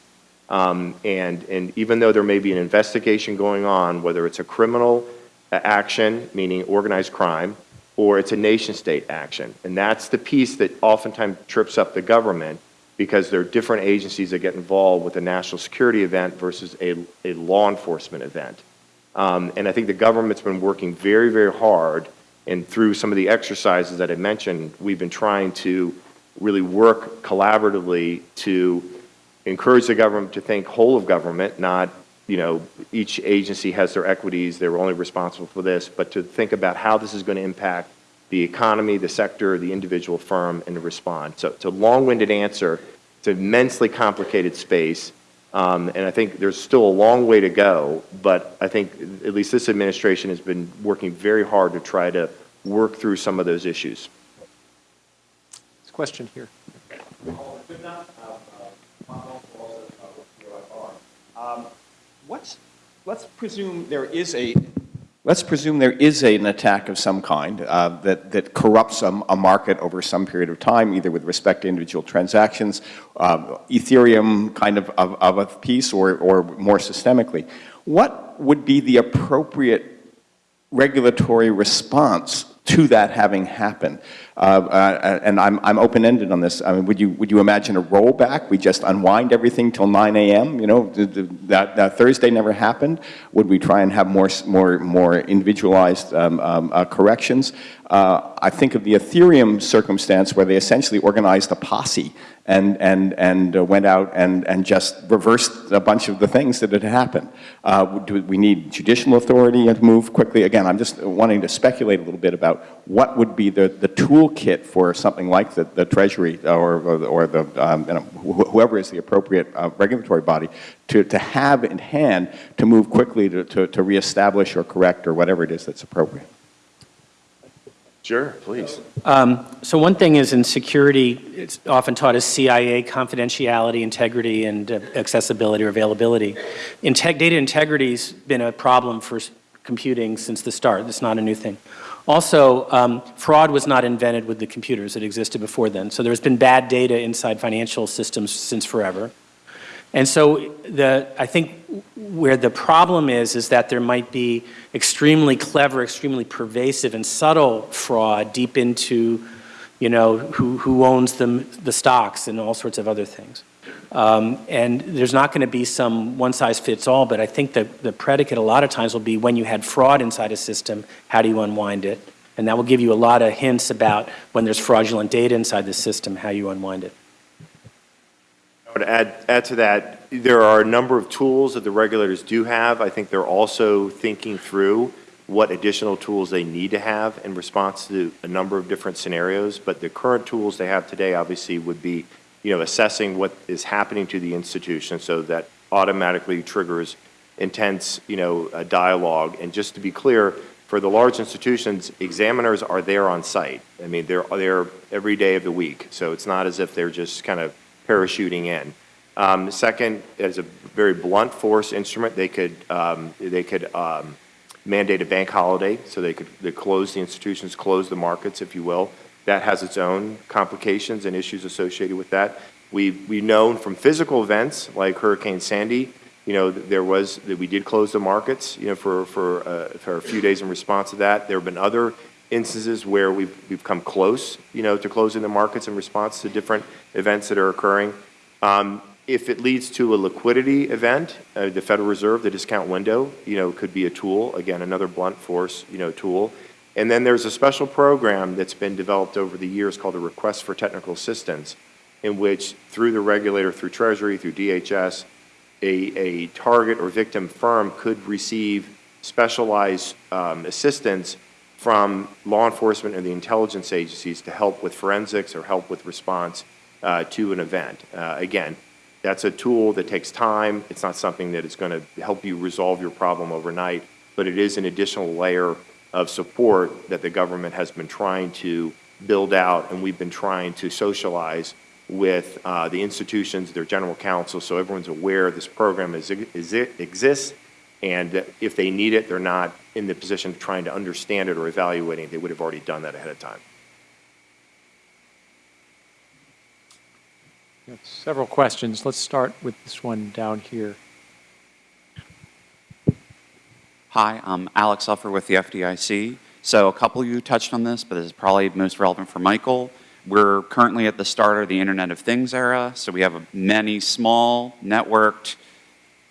Um, and, and even though there may be an investigation going on, whether it's a criminal uh, action, meaning organized crime, or it's a nation-state action. And that's the piece that oftentimes trips up the government because there are different agencies that get involved with a national security event versus a, a law enforcement event. Um, and I think the government's been working very, very hard, and through some of the exercises that I mentioned, we've been trying to really work collaboratively to encourage the government to think whole of government, not, you know, each agency has their equities, they're only responsible for this, but to think about how this is going to impact the economy, the sector, the individual firm, and to respond. So it's a long-winded answer. It's an immensely complicated space, um, and I think there's still a long way to go, but I think at least this administration has been working very hard to try to work through some of those issues. This question here. Um, What's, let's presume there is a, let's presume there is a- an attack of some kind uh, that, that corrupts a, a market over some period of time, either with respect to individual transactions, um, Ethereum kind of, of, of a piece, or, or more systemically. What would be the appropriate regulatory response to that having happened? Uh, uh, and I'm, I'm open-ended on this. I mean, would you, would you imagine a rollback? We just unwind everything till 9 a.m.? You know, th- th- that, that Thursday never happened. Would we try and have more, more, more individualized um, um, uh, corrections? Uh, I think of the Ethereum circumstance where they essentially organized a posse and, and, and uh, went out and, and just reversed a bunch of the things that had happened. Uh, do we need judicial authority to move quickly? Again, I'm just wanting to speculate a little bit about what would be the, the toolkit for something like the, the Treasury or, or, or the, um, you know, wh- whoever is the appropriate uh, regulatory body to, to have in hand to move quickly to, to, to reestablish or correct or whatever it is that's appropriate. Sure, please. Um, So one thing is in security, it's often taught as CIA, confidentiality, integrity, and uh, accessibility or availability. Data integrity's been a problem for computing since the start. It's not a new thing. Also, um, fraud was not invented with the computers. It existed before then. So there's been bad data inside financial systems since forever. And so the, I think where the problem is, is that there might be extremely clever, extremely pervasive and subtle fraud deep into, you know, who, who owns the, the stocks and all sorts of other things. Um, and there's not going to be some one-size-fits-all, but I think the, the predicate a lot of times will be when you had fraud inside a system, how do you unwind it? And that will give you a lot of hints about when there's fraudulent data inside the system, how you unwind it. I would add, add to that, there are a number of tools that the regulators do have. I think they're also thinking through what additional tools they need to have in response to a number of different scenarios. But the current tools they have today obviously would be, you know, assessing what is happening to the institution so that automatically triggers intense, you know, dialogue. And just to be clear, for the large institutions, examiners are there on site. I mean, they're there every day of the week. So it's not as if they're just kind of parachuting in. Um, second, as a very blunt force instrument, they could, um, they could um, mandate a bank holiday, so they could they close the institutions, close the markets, if you will. That has its own complications and issues associated with that. We, we've known from physical events like Hurricane Sandy, you know, there was, that we did close the markets, you know, for, for, uh, for a few days in response to that. There have been other instances where we've, we've come close, you know, to closing the markets in response to different events that are occurring. Um, if it leads to a liquidity event, uh, the Federal Reserve, the discount window, you know, could be a tool, again, another blunt force, you know, tool. And then there's a special program that's been developed over the years called the Request for Technical Assistance, in which through the regulator, through Treasury, through DHS, a, a target or victim firm could receive specialized um, assistance from law enforcement and the intelligence agencies to help with forensics or help with response uh, to an event. Uh, again, that's a tool that takes time. It's not something that is going to help you resolve your problem overnight, but it is an additional layer of support that the government has been trying to build out, and we've been trying to socialize with uh, the institutions, their general counsel, so everyone's aware this program is, is it exists, and if they need it, they're not in the position of trying to understand it or evaluating it. They would have already done that ahead of time. We have Several questions. Let's start with this one down here. Hi, I'm Alex Uffer with the FDIC. So a couple of you touched on this, but this is probably most relevant for Michael. We're currently at the start of the Internet of Things era, so we have many small, networked,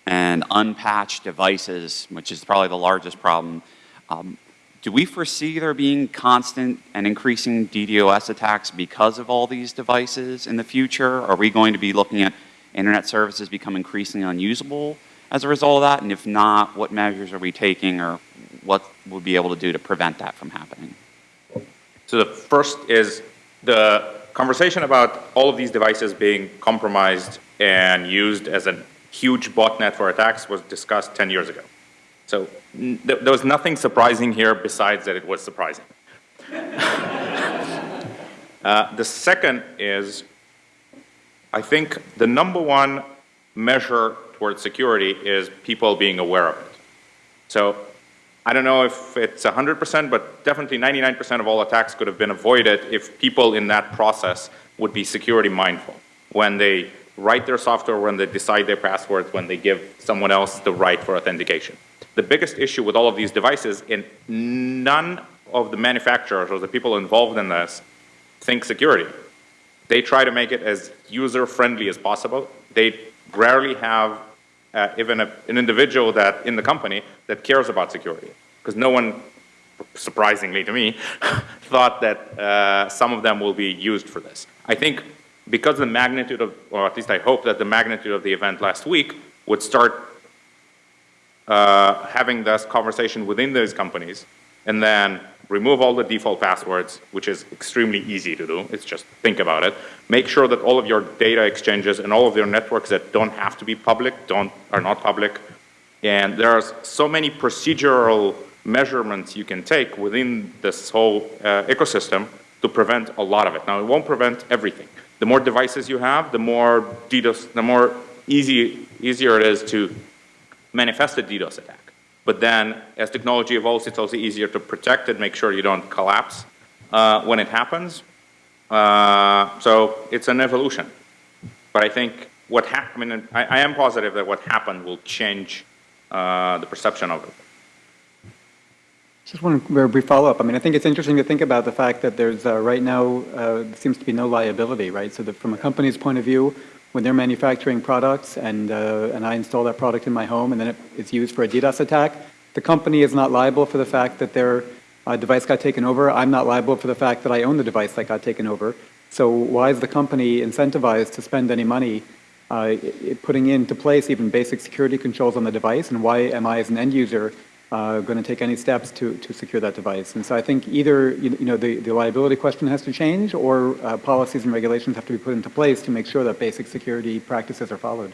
and unpatched devices, which is probably the largest problem. Um, do we foresee there being constant and increasing DDoS attacks because of all these devices in the future? Are we going to be looking at internet services become increasingly unusable as a result of that? And if not, what measures are we taking or what we'll be able to do to prevent that from happening? So the first is the conversation about all of these devices being compromised and used as a huge botnet for attacks was discussed 10 years ago. So th there was nothing surprising here besides that it was surprising. (laughs) uh, the second is, I think the number one measure towards security is people being aware of it. So I don't know if it's 100%, but definitely 99% of all attacks could have been avoided if people in that process would be security mindful. When they write their software, when they decide their passwords, when they give someone else the right for authentication. The biggest issue with all of these devices, and none of the manufacturers or the people involved in this think security. They try to make it as user-friendly as possible. They rarely have uh, even a, an individual that in the company that cares about security. Because no one, surprisingly to me, (laughs) thought that uh, some of them will be used for this. I think because the magnitude of, or at least I hope that the magnitude of the event last week would start uh, having this conversation within those companies and then remove all the default passwords, which is extremely easy to do. It's just think about it. Make sure that all of your data exchanges and all of your networks that don't have to be public don't, are not public. And there are so many procedural measurements you can take within this whole uh, ecosystem to prevent a lot of it. Now, it won't prevent everything. The more devices you have, the more DDoS, the more easy, easier it is to manifest a DDoS attack. But then, as technology evolves, it's also easier to protect it, make sure you don't collapse uh, when it happens. Uh, so it's an evolution. But I think what happened, I mean, I, I, am positive that what happened will change uh, the perception of it. Just one very brief follow-up. I mean, I think it's interesting to think about the fact that there's uh, right now uh, seems to be no liability, right? So that from a company's point of view, when they're manufacturing products and, uh, and I install that product in my home and then it, it's used for a DDoS attack, the company is not liable for the fact that their uh, device got taken over. I'm not liable for the fact that I own the device that got taken over. So why is the company incentivized to spend any money uh, putting into place even basic security controls on the device? And why am I as an end user uh, going to take any steps to, to secure that device. And so I think either you, know, the, the liability question has to change or uh, policies and regulations have to be put into place to make sure that basic security practices are followed.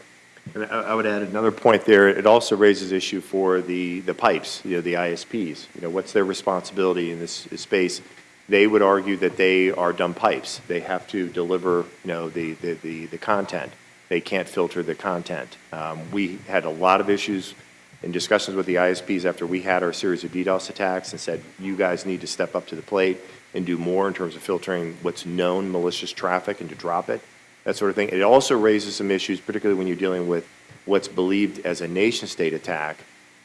And I would add another point there. It also raises issue for the, the pipes, you know, the ISPs. You know, what's their responsibility in this space? They would argue that they are dumb pipes. They have to deliver, you know, the, the, the, the content. They can't filter the content. Um, we had a lot of issues in discussions with the ISPs after we had our series of DDoS attacks and said, you guys need to step up to the plate and do more in terms of filtering what's known malicious traffic and to drop it, that sort of thing. It also raises some issues, particularly when you're dealing with what's believed as a nation state attack.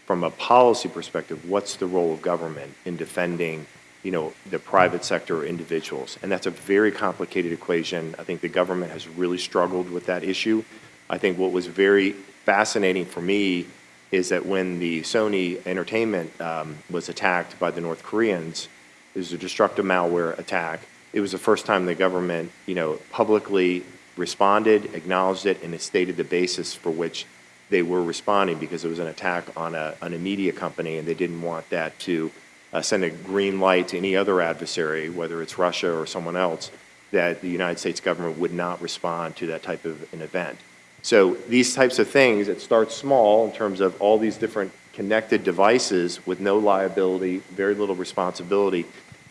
From a policy perspective, what's the role of government in defending you know, the private sector or individuals? And that's a very complicated equation. I think the government has really struggled with that issue. I think what was very fascinating for me is that when the Sony Entertainment um, was attacked by the North Koreans, it was a destructive malware attack. It was the first time the government, you know, publicly responded, acknowledged it, and it stated the basis for which they were responding because it was an attack on a, on a media company and they didn't want that to uh, send a green light to any other adversary, whether it's Russia or someone else, that the United States government would not respond to that type of an event. So these types of things, it starts small in terms of all these different connected devices with no liability, very little responsibility.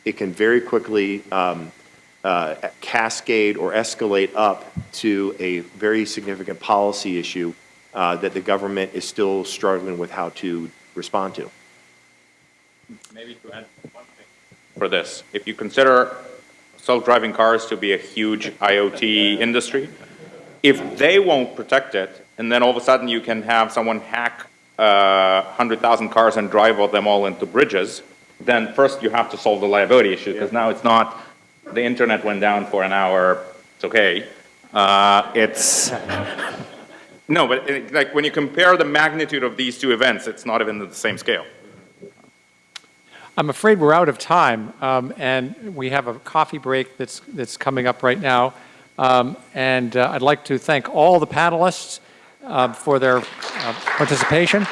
It can very quickly um, uh, cascade or escalate up to a very significant policy issue uh, that the government is still struggling with how to respond to. Maybe to add one thing for this. If you consider self-driving cars to be a huge IoT industry, if they won't protect it, and then all of a sudden you can have someone hack uh, 100,000 cars and drive them all into bridges, then first you have to solve the liability issue, because now it's not, the internet went down for an hour, it's okay. Uh, It's, (laughs) no, but it- like, when you compare the magnitude of these two events, it's not even the same scale. I'm afraid we're out of time, um, and we have a coffee break that's, that's coming up right now. Um, And uh, I'd like to thank all the panelists uh, for their uh, participation.